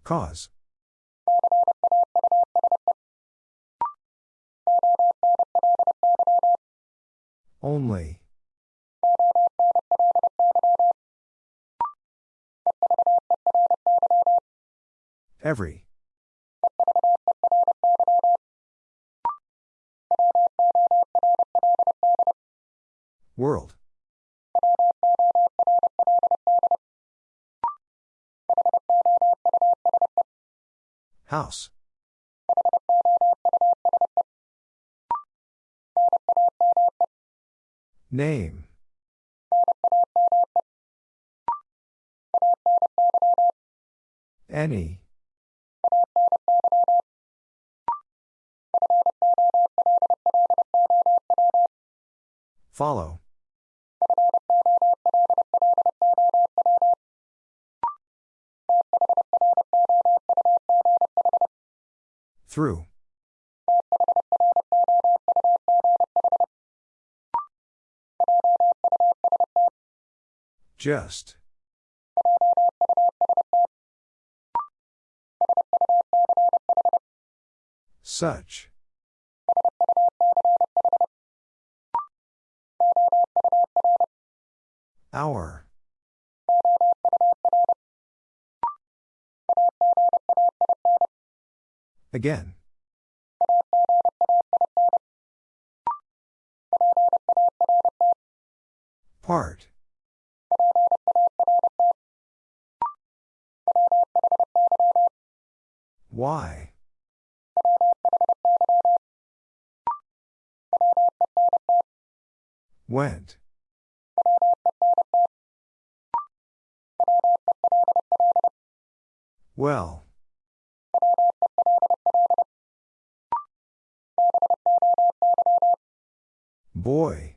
Cause. Only. Every. World. House. Name. Any. Follow. Through. Just. Such. Hour. Again. Part. Why? Went. Well. Boy.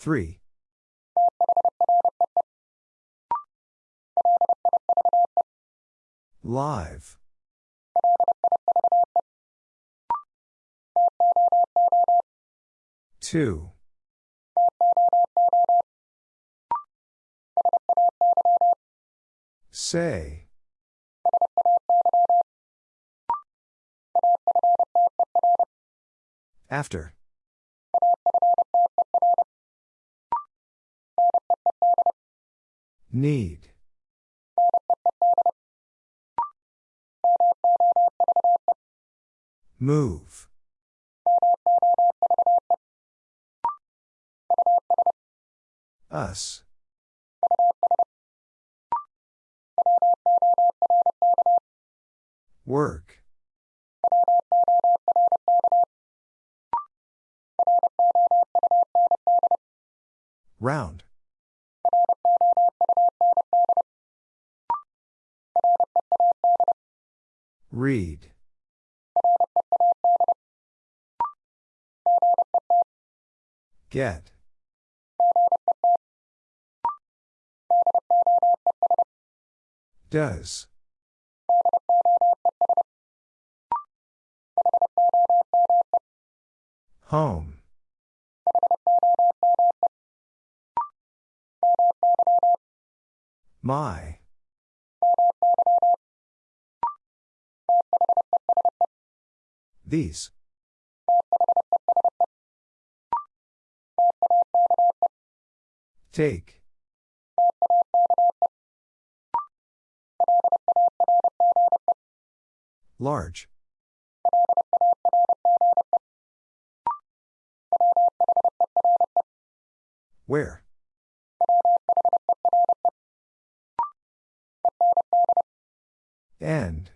Three. Live. Two. Say. After. Need. Move. Us. Work. Round. Read. Get. Does. Home. My. These. Take. Large. Where? End.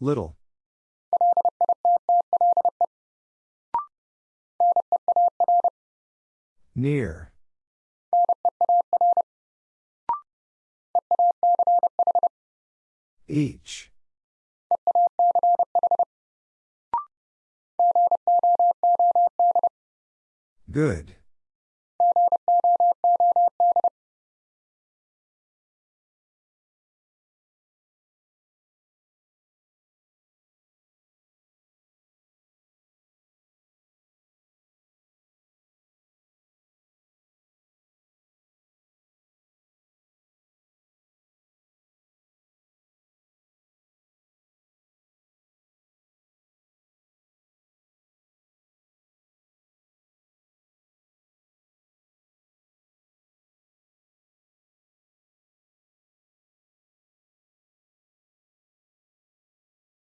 Little. Near. Each. Good.